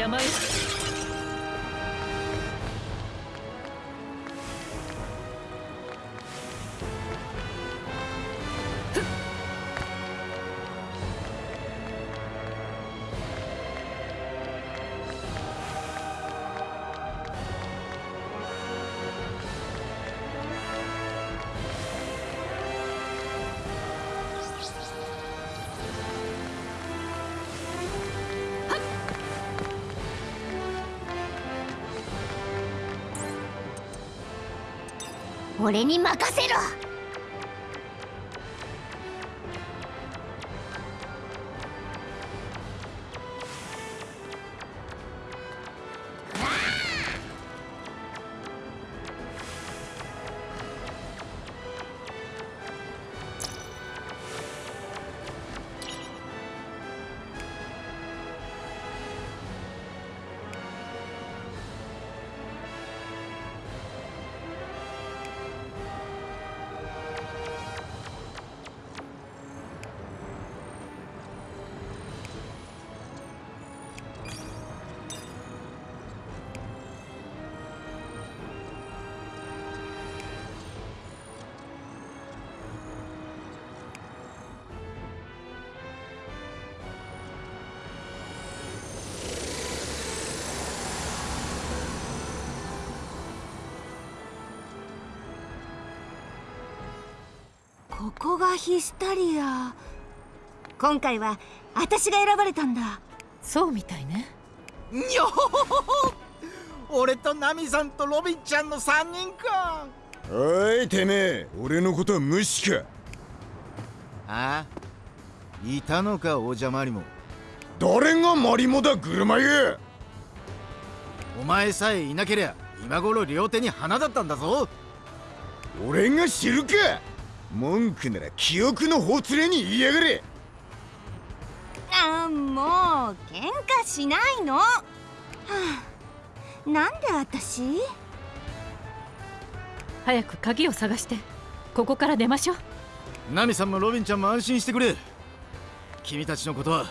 邪魔よ俺に任せろ。タリア今回は私が選ばれたんだ。そうみたいね。にょほほほほ俺とナミさんとロビンちゃんの3人か。おいてめえ。俺のことは無視か。あいたのかおじゃまりも。誰がマリモだ車湯お前さえいなけりゃ今頃両手に花だったんだぞ。俺が知るか文句なら記憶のほつれに言いやがれ。あもう喧嘩しないの、はあ、なんで私？早く鍵を探して。ここから出ましょう。ナミさんもロビンちゃんも安心してくれ。君たちのことは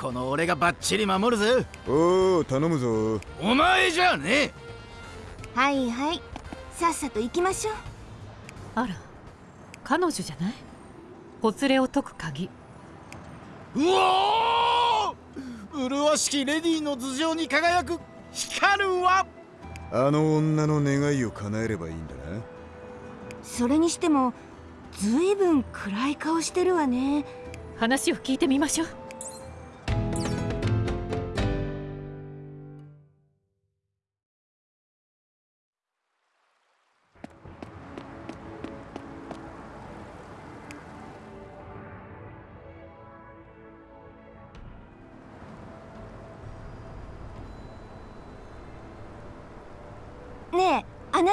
この俺がバッチリ守るぜ。おお頼むぞ。お前じゃねはいはい。さっさと行きましょう。あら彼女じゃない？ほつれを解く鍵。うおー！麗しきレディーの頭上に輝く。光る輪あの女の願いを叶えればいいんだな。それにしてもずいぶん暗い顔してるわね。話を聞いてみましょう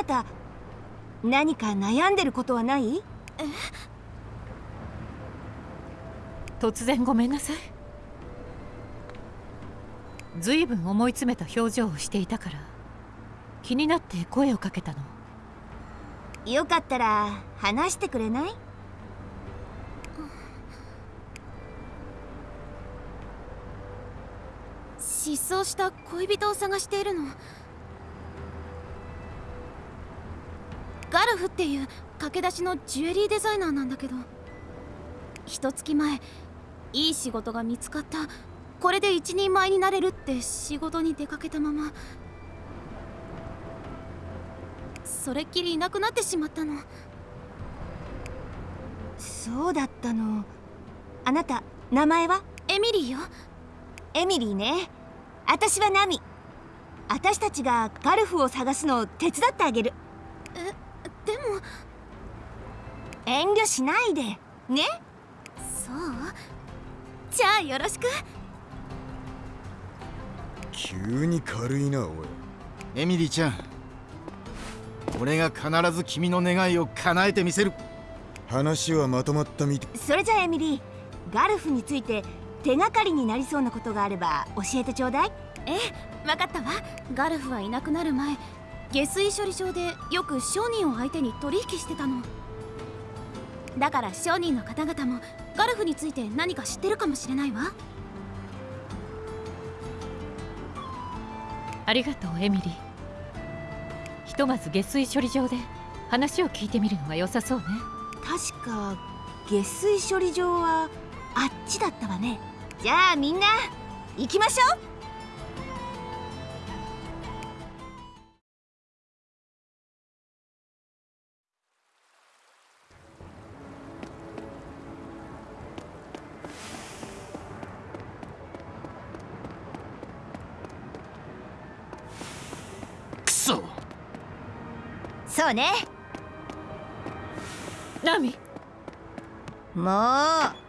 た何か悩んでることはない？突然ごめんなさい。ずいぶん思い詰めた表情をしていたから気になって声をかけたの。よかったら話してくれない？失踪した恋人を探しているのガルフっていう駆け出しのジュエリーデザイナーなんだけど。一月前いい仕事が見つかった。これで一人前になれるって仕事に出かけたまま。それっきりいなくなってしまったの。そうだったの。あなた名前は？エミリーよ。エミリーね。私はナミ。私たちがガルフを探すのを手伝ってあげる。え？でも遠慮しないでね。そう。じゃあよろしく。急に軽いなおい。エミリーちゃん俺が必ず君の願いを叶えてみせる。話はまとまったみてそれじゃあエミリーガルフについて手がかりになりそうなことがあれば教えてちょうだい。ええ分かったわ。ガルフはいなくなる前下水処理場でよく商人を相手に取引してたの。だから商人の方々もガルフについて何か知ってるかもしれないわ。ありがとうエミリー。ひとまず下水処理場で話を聞いてみるのが良さそうね。確か下水処理場はあっちだったわね。じゃあみんな行きましょうそうね。ナミ。もう。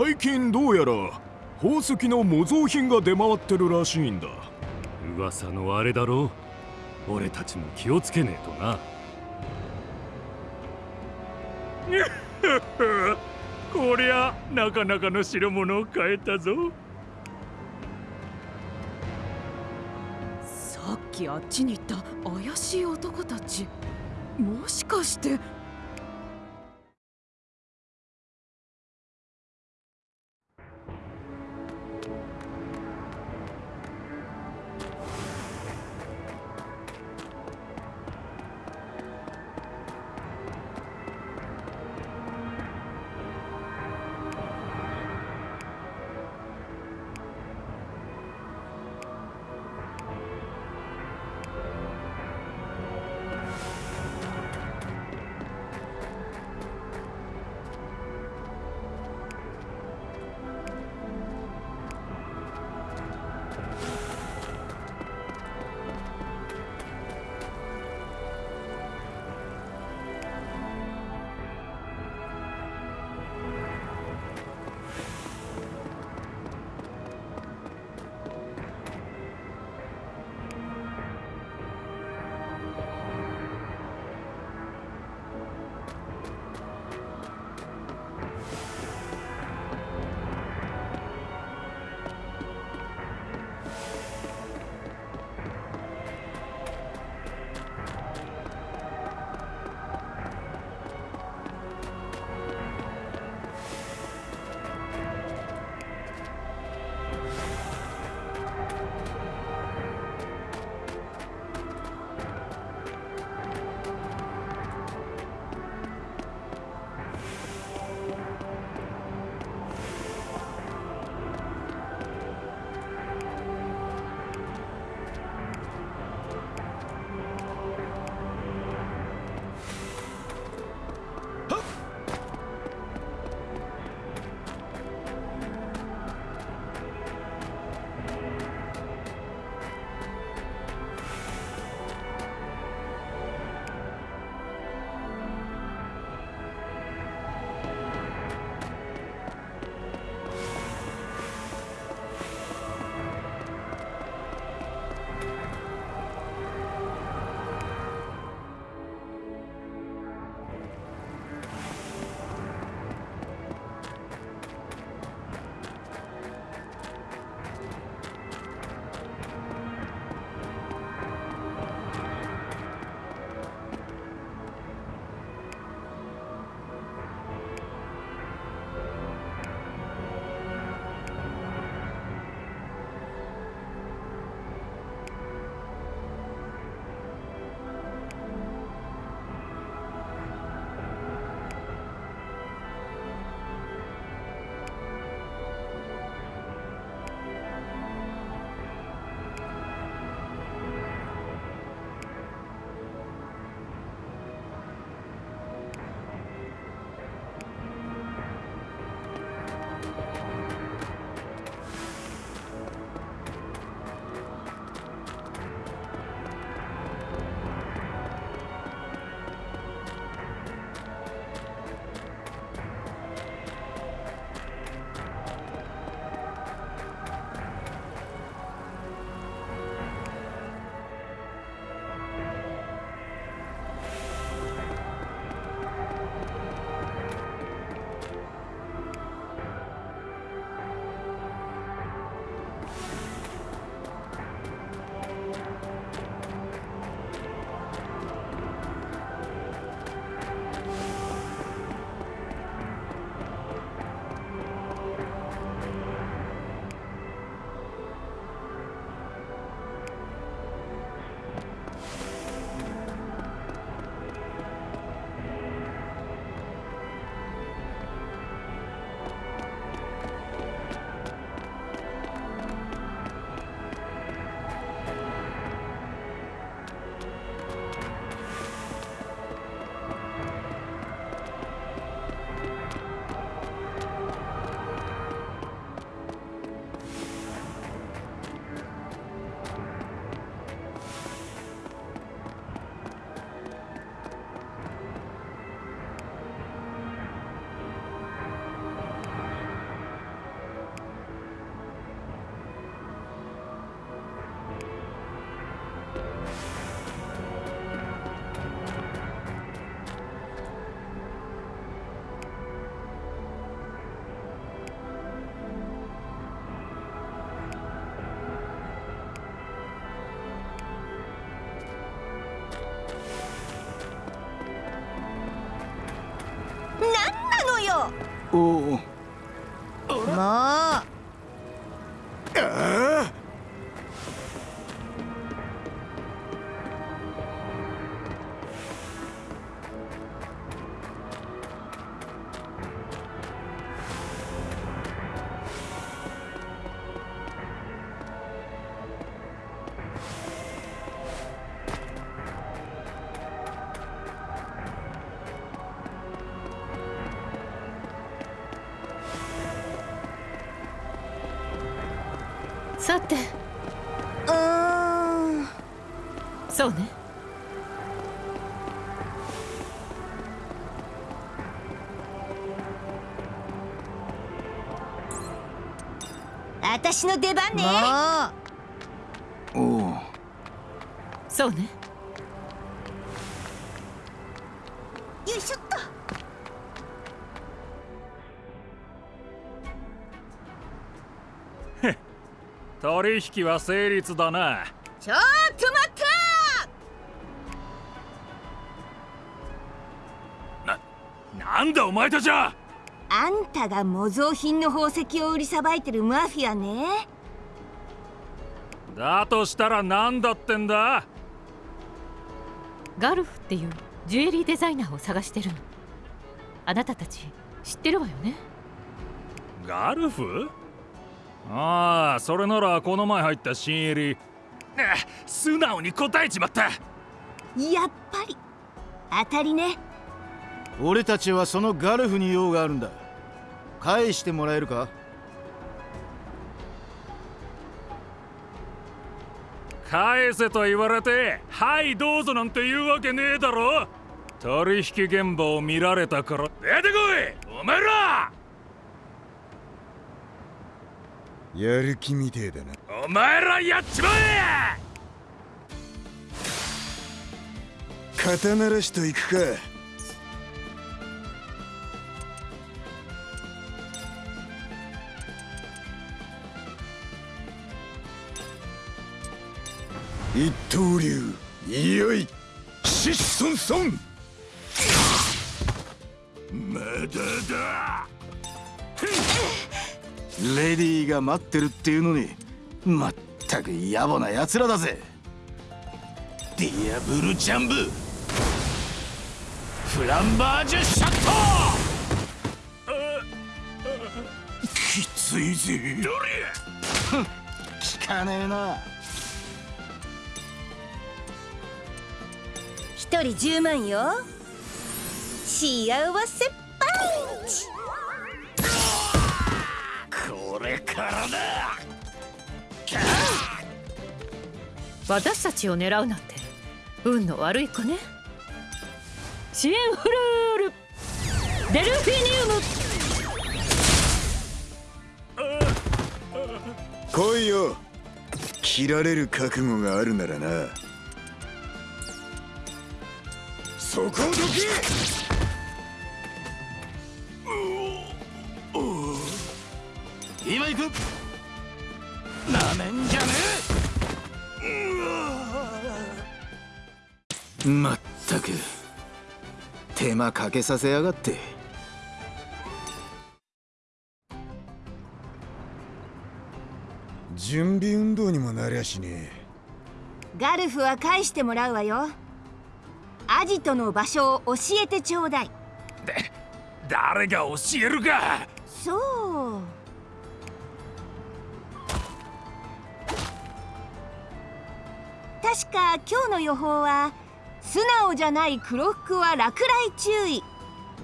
最近どうやら宝石の模造品が出回ってるらしいんだ。噂のあれだろう。俺たちも気をつけねえとな。こりゃなかなかの代物を買えたぞ。さっきあっちに行った怪しい男たち。もしかしておさて。うー。んそうね。私の出番ね。おおそうね取引は成立だな。ちょっと待ったなんだお前たちは！あんたが模造品の宝石を売りさばいてるマフィアね。だとしたら何だってんだ？ガルフっていうジュエリーデザイナーを探してるの。あなたたち知ってるわよね？ガルフ？ああそれならこの前入った新入りあ素直に答えちまった。やっぱり。当たりね。俺たちはそのガルフに用があるんだ。返してもらえるか？返せと言われてはいどうぞなんて言うわけねえだろ。取引現場を見られたから。出てこいお前らやる気みてえだな。お前らやっちまえ肩慣らしといくか。一刀流いよい。シッソンソン！まだだレディーが待ってるっていうのにまったく野暮な奴らだぜ。ディアブルジャンブ。フランバージュシャット。きついぜ。どれ聞かねえな。一人10万よ。幸せパンチこれからだ。私たちを狙うなんて運の悪い子ね。シエンフルール。デルフィニウム。来いよ。切られる覚悟があるならな。そこをどけ今行く。なめんじゃねえ。まったく。手間かけさせやがって。準備運動にもなりゃしねガルフは返してもらうわよ。アジトの場所を教えてちょうだい。誰が教えるか。そう確か今日の予報は素直じゃない黒服は落雷注意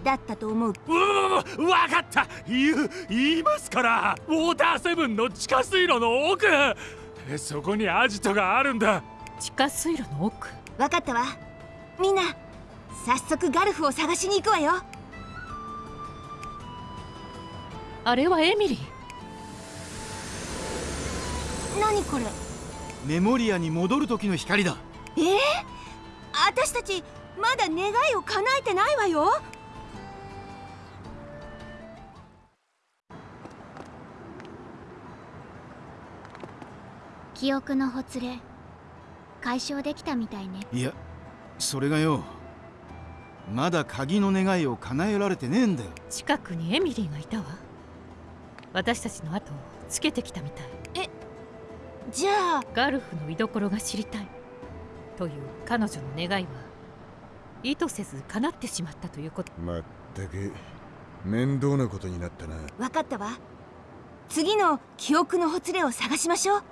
だったと思う。うわ分かった。言う言いますから。ウォーターセブンの地下水路の奥。そこにアジトがあるんだ。地下水路の奥？分かったわ。みんな早速ガルフを探しに行くわよ。あれはエミリー。何これ？メモリアに戻る時の光だ。えー、私たちまだ願いを叶えてないわよ。記憶のほつれ解消できたみたいね。いやそれがよまだ鍵の願いを叶えられてねえんだよ。近くにエミリーがいたわ。私たちの後をつけてきたみたい。えじゃあガルフの居所が知りたい。という彼女の願いは意図せず叶ってしまったということ。まったく面倒なことになったな。分かったわ。次の記憶のほつれを探しましょう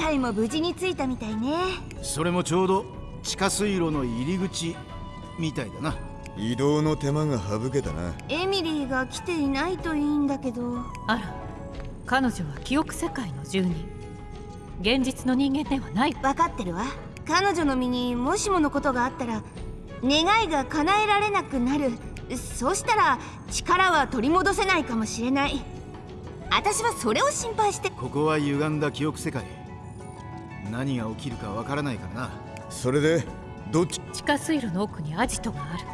今回も無事に着いたみたいね。それもちょうど地下水路の入り口みたいだな。移動の手間が省けたな。エミリーが来ていないといいんだけど。あら彼女は記憶世界の住人。現実の人間ではない。分かってるわ。彼女の身にもしものことがあったら願いが叶えられなくなる。そうしたら力は取り戻せないかもしれない。私はそれを心配して。ここは歪んだ記憶世界何が起きるかわからないからな。それでどっち？地下水路の奥にアジトがある。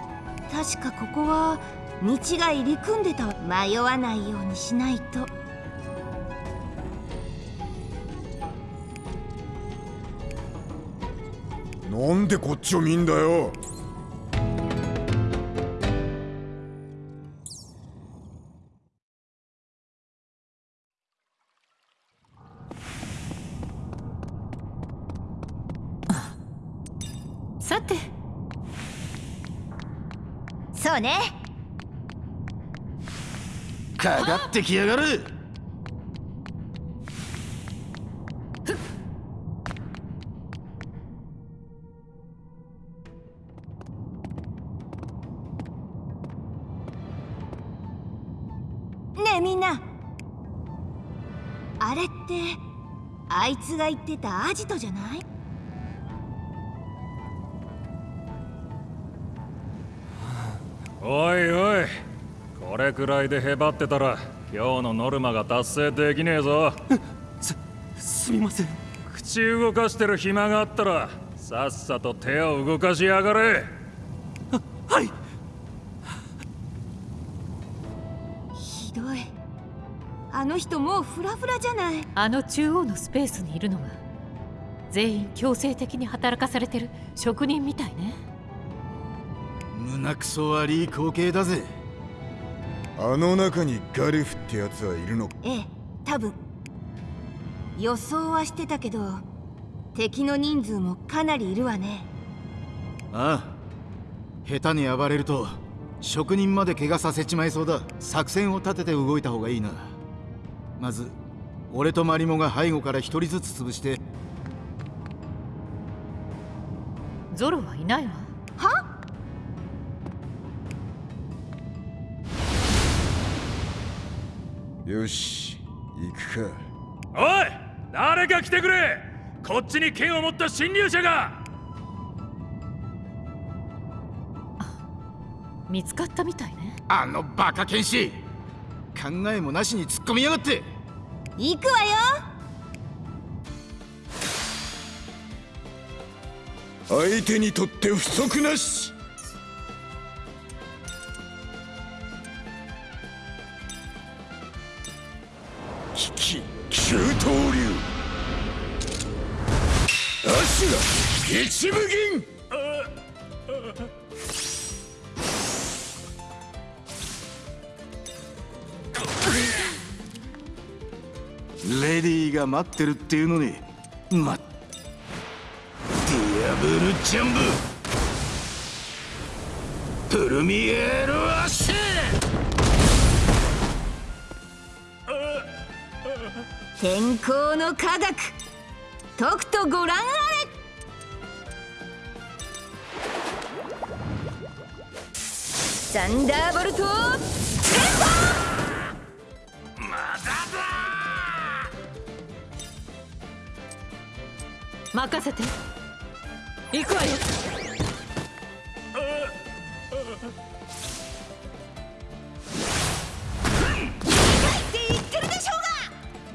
確かここは道が入り組んでた迷わないようにしないと。なんでこっちを見んだよさて。そうね。かかってきやがる。ねえみんな。あれってあいつが言ってたアジトじゃない？おいおい。これくらいでへばってたら今日のノルマが達成できねえぞ。すすみません。口動かしてる暇があったらさっさと手を動かしやがれ。はい。ひどい。あの人もうフラフラじゃない。あの中央のスペースにいるのは全員強制的に働かされてる職人みたいね胸くそ悪い光景だぜ。あの中にガリフってやつはいるのか？ええ多分。予想はしてたけど敵の人数もかなりいるわね。ああ。下手に暴れると職人まで怪我させちまいそうだ。作戦を立てて動いた方がいいな。まず俺とマリモが背後から一人ずつ潰して。ゾロはいないわよし行くか。おい誰か来てくれ。こっちに剣を持った侵入者が。見つかったみたいね。あのバカ剣士。考えもなしに突っ込みやがって。行くわよ。相手にとって不足なし九刀流。足が一部銀。レディーが待ってるっていうのにまディアブルジャンブ。プルミエールアッシュ。天候の科学。とくとご覧あれ。サンダーボルト任せて。行くわよ。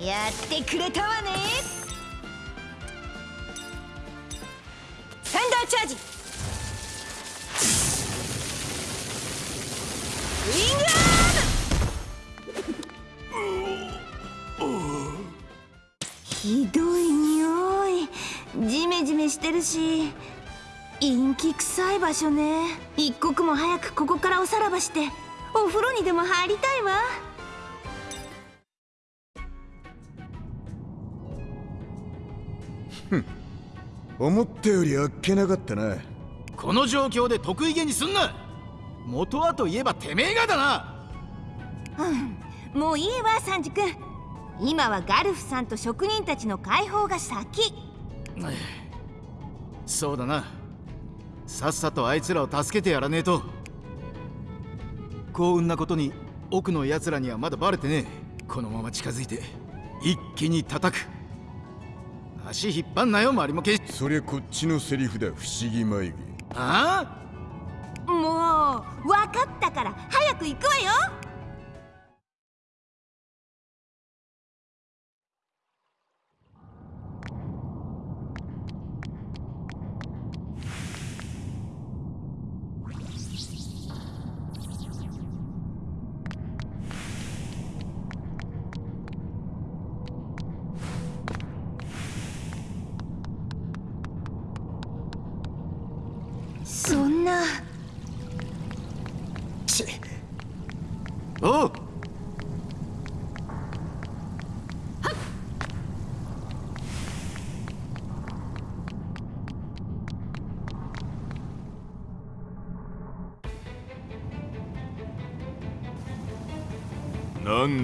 やってくれたわね。サンダーチャージ。ウィングアームひどい匂い。ジメジメしてるし。陰気臭い場所ね。一刻も早くここからおさらばして。お風呂にでも入りたいわ。思ったよりあっけなかったな。この状況で得意げにすんな。元はといえばてめえがだな。うん。もういいわサンジ君。今はガルフさんと職人たちの解放が先。そうだな。さっさとあいつらを助けてやらねえと。幸運なことに奥の奴らにはまだバレてねえ。このまま近づいて一気に叩く足引っ張んなよ周りもけそりゃこっちのセリフだ不思議眉毛あもう分かったから早く行くわよ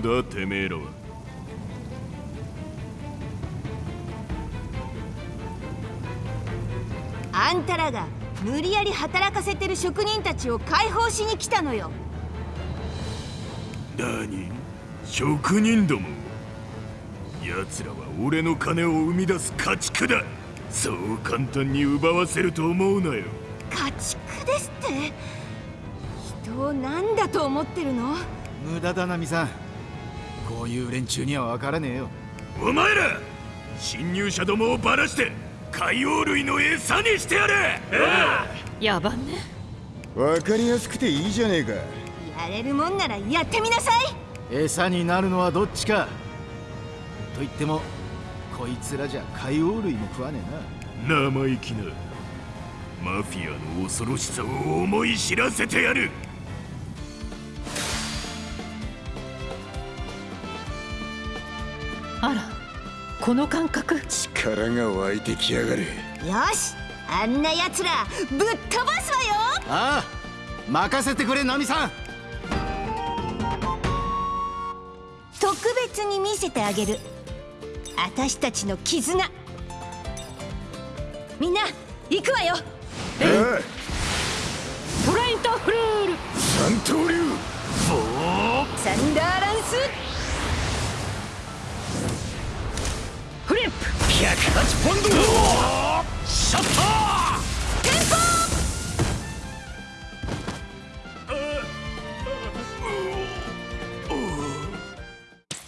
だてめえらは。あんたらが無理やり働かせてる職人たちを解放しに来たのよ。何職人ども。奴らは俺の金を生み出す家畜だ。そう簡単に奪わせると思うなよ。家畜ですって。人を何だと思ってるの？無駄だなミさんこういう連中には分からねえよ。お前ら侵入者どもをばらして海洋類の餌にしてやれ！やばね。わかりやすくていいじゃねえか。やれるもんならやってみなさい。餌になるのはどっちか。と言ってもこいつらじゃ海洋類も食わねえな。生意気な。マフィアの恐ろしさを思い知らせてやるこの感覚。力が湧いてきやがるよしあんな奴らぶっ飛ばすわよ。ああ任せてくれナミさん。特別に見せてあげる。私たちの絆。みんな行くわよ。トライントフルール。三刀流。サンダーランス108ポンドシャッター天候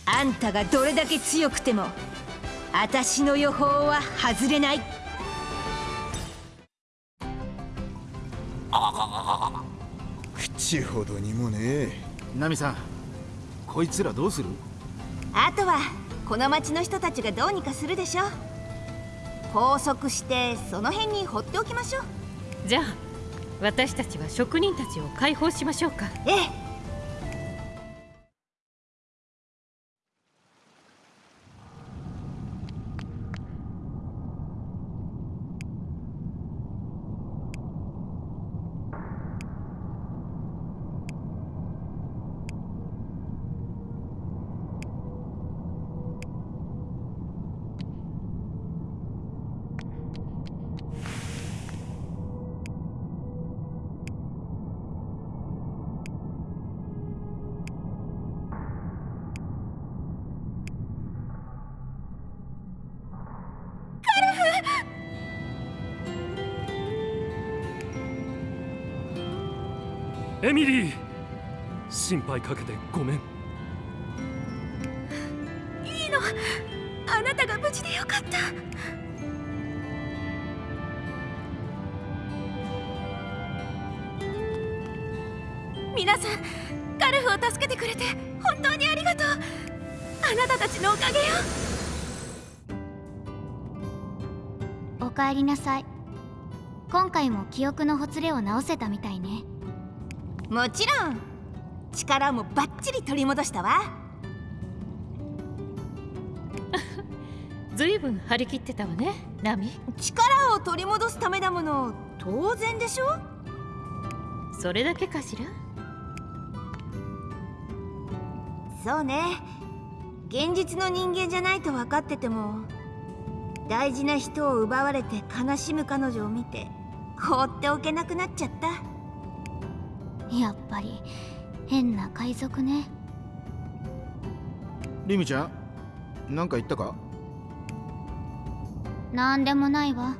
あんたがどれだけ強くても私の予報は外れない。口ほどにもねナミさんこいつらどうする？あとはこの町の人たちがどうにかするでしょ拘束してその辺に放っておきましょう。じゃあ私たちは職人たちを解放しましょうか。ええエミリー。心配かけてごめん。いいの。あなたが無事でよかった。皆さんカルフを助けてくれて本当にありがとう。あなたたちのおかげよ。おかえりなさい。今回も記憶のほつれを直せたみたいねもちろん。力もバッチリ取り戻したわ。ずいぶん張り切ってたわねナミ。力を取り戻すためだもの当然でしょ？それだけかしら？そうね。現実の人間じゃないと分かってても大事な人を奪われて悲しむ彼女を見て放っておけなくなっちゃったやっぱり。変な海賊ね。リミちゃん何か言ったか？なんでもないわ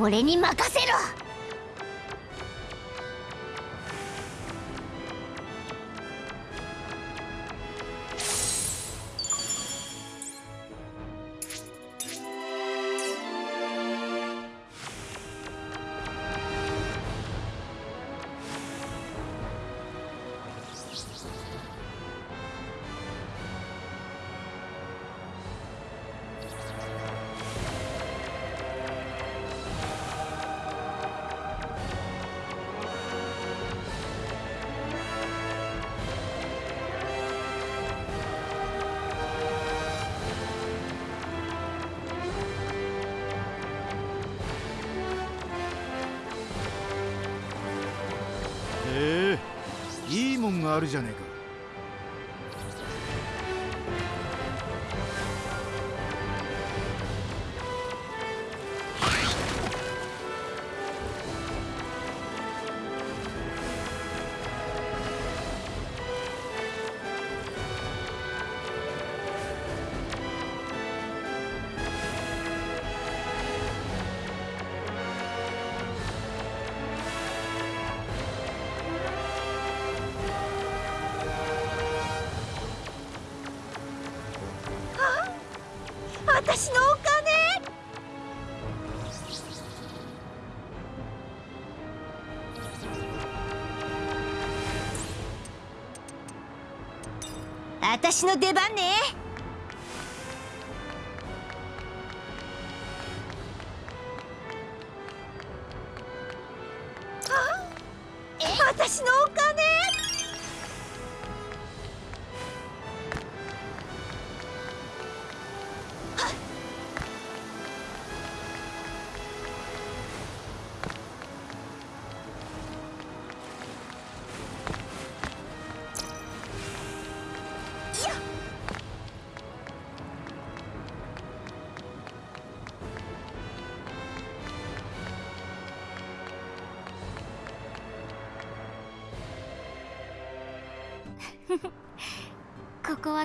俺に任せろ。私の出番ね。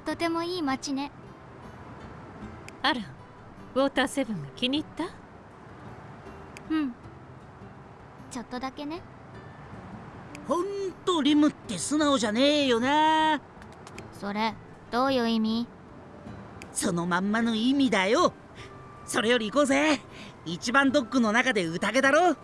とてもいい街ね。あらウォーターセブンが気に入った？うん。ちょっとだけね。ほんとリムって素直じゃねえよな。それどういう意味？そのまんまの意味だよ。それより行こうぜ。一番ドッグの中で宴だろ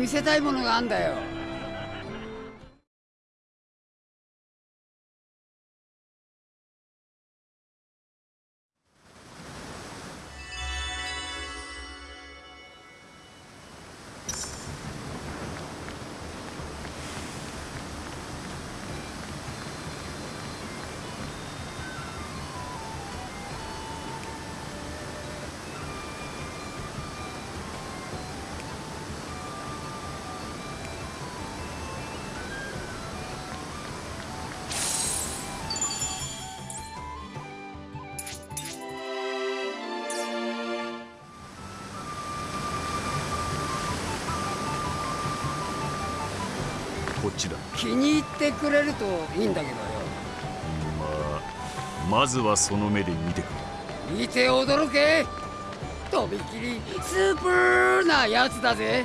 見せたいものがあんだよ。てくれるといいんだけどよ。まあまずはその目で見てくれ。見て驚け。とびきりスープーなやつだぜ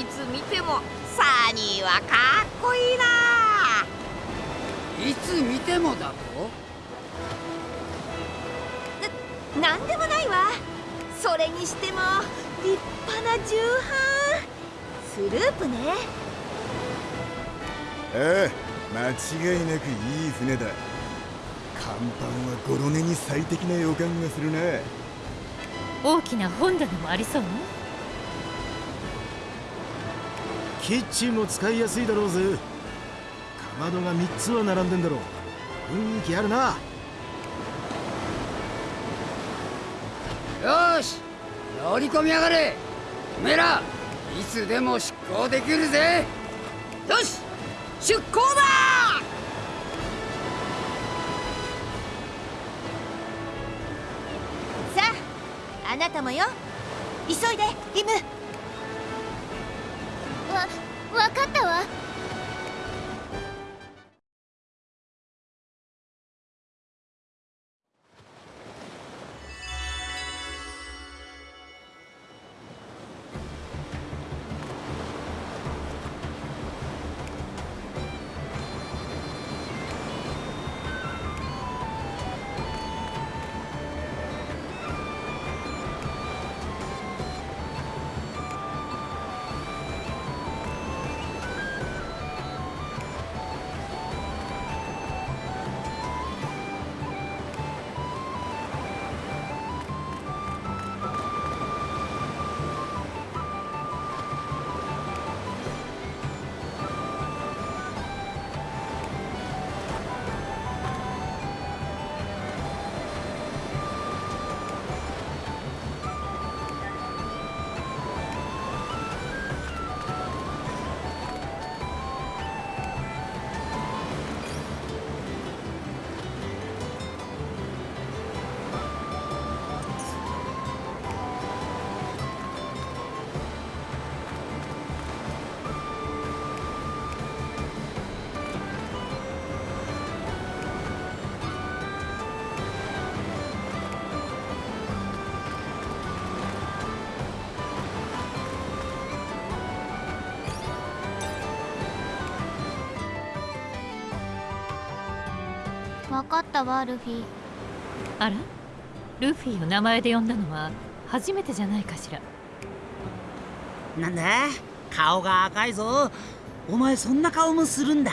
いつ見てもサニーはかっこいいな。いつ見てもだと？なんでもないわ。それにしても立派な重版。スループね。ああ間違いなくいい船だ。甲板はゴロネに最適な予感がするな大きな本棚もありそうねキッチンも使いやすいだろうぜ。かまどが3つは並んでんだろう。雰囲気あるな。よし乗り込みやがれ。おめえらいつでも出航できるぜ。よし出航だ!さああなたもよ。急いでリムかったわルフィ。あら？ルフィを名前で呼んだのは初めてじゃないかしら。なんだ？顔が赤いぞ。お前そんな顔もするんだ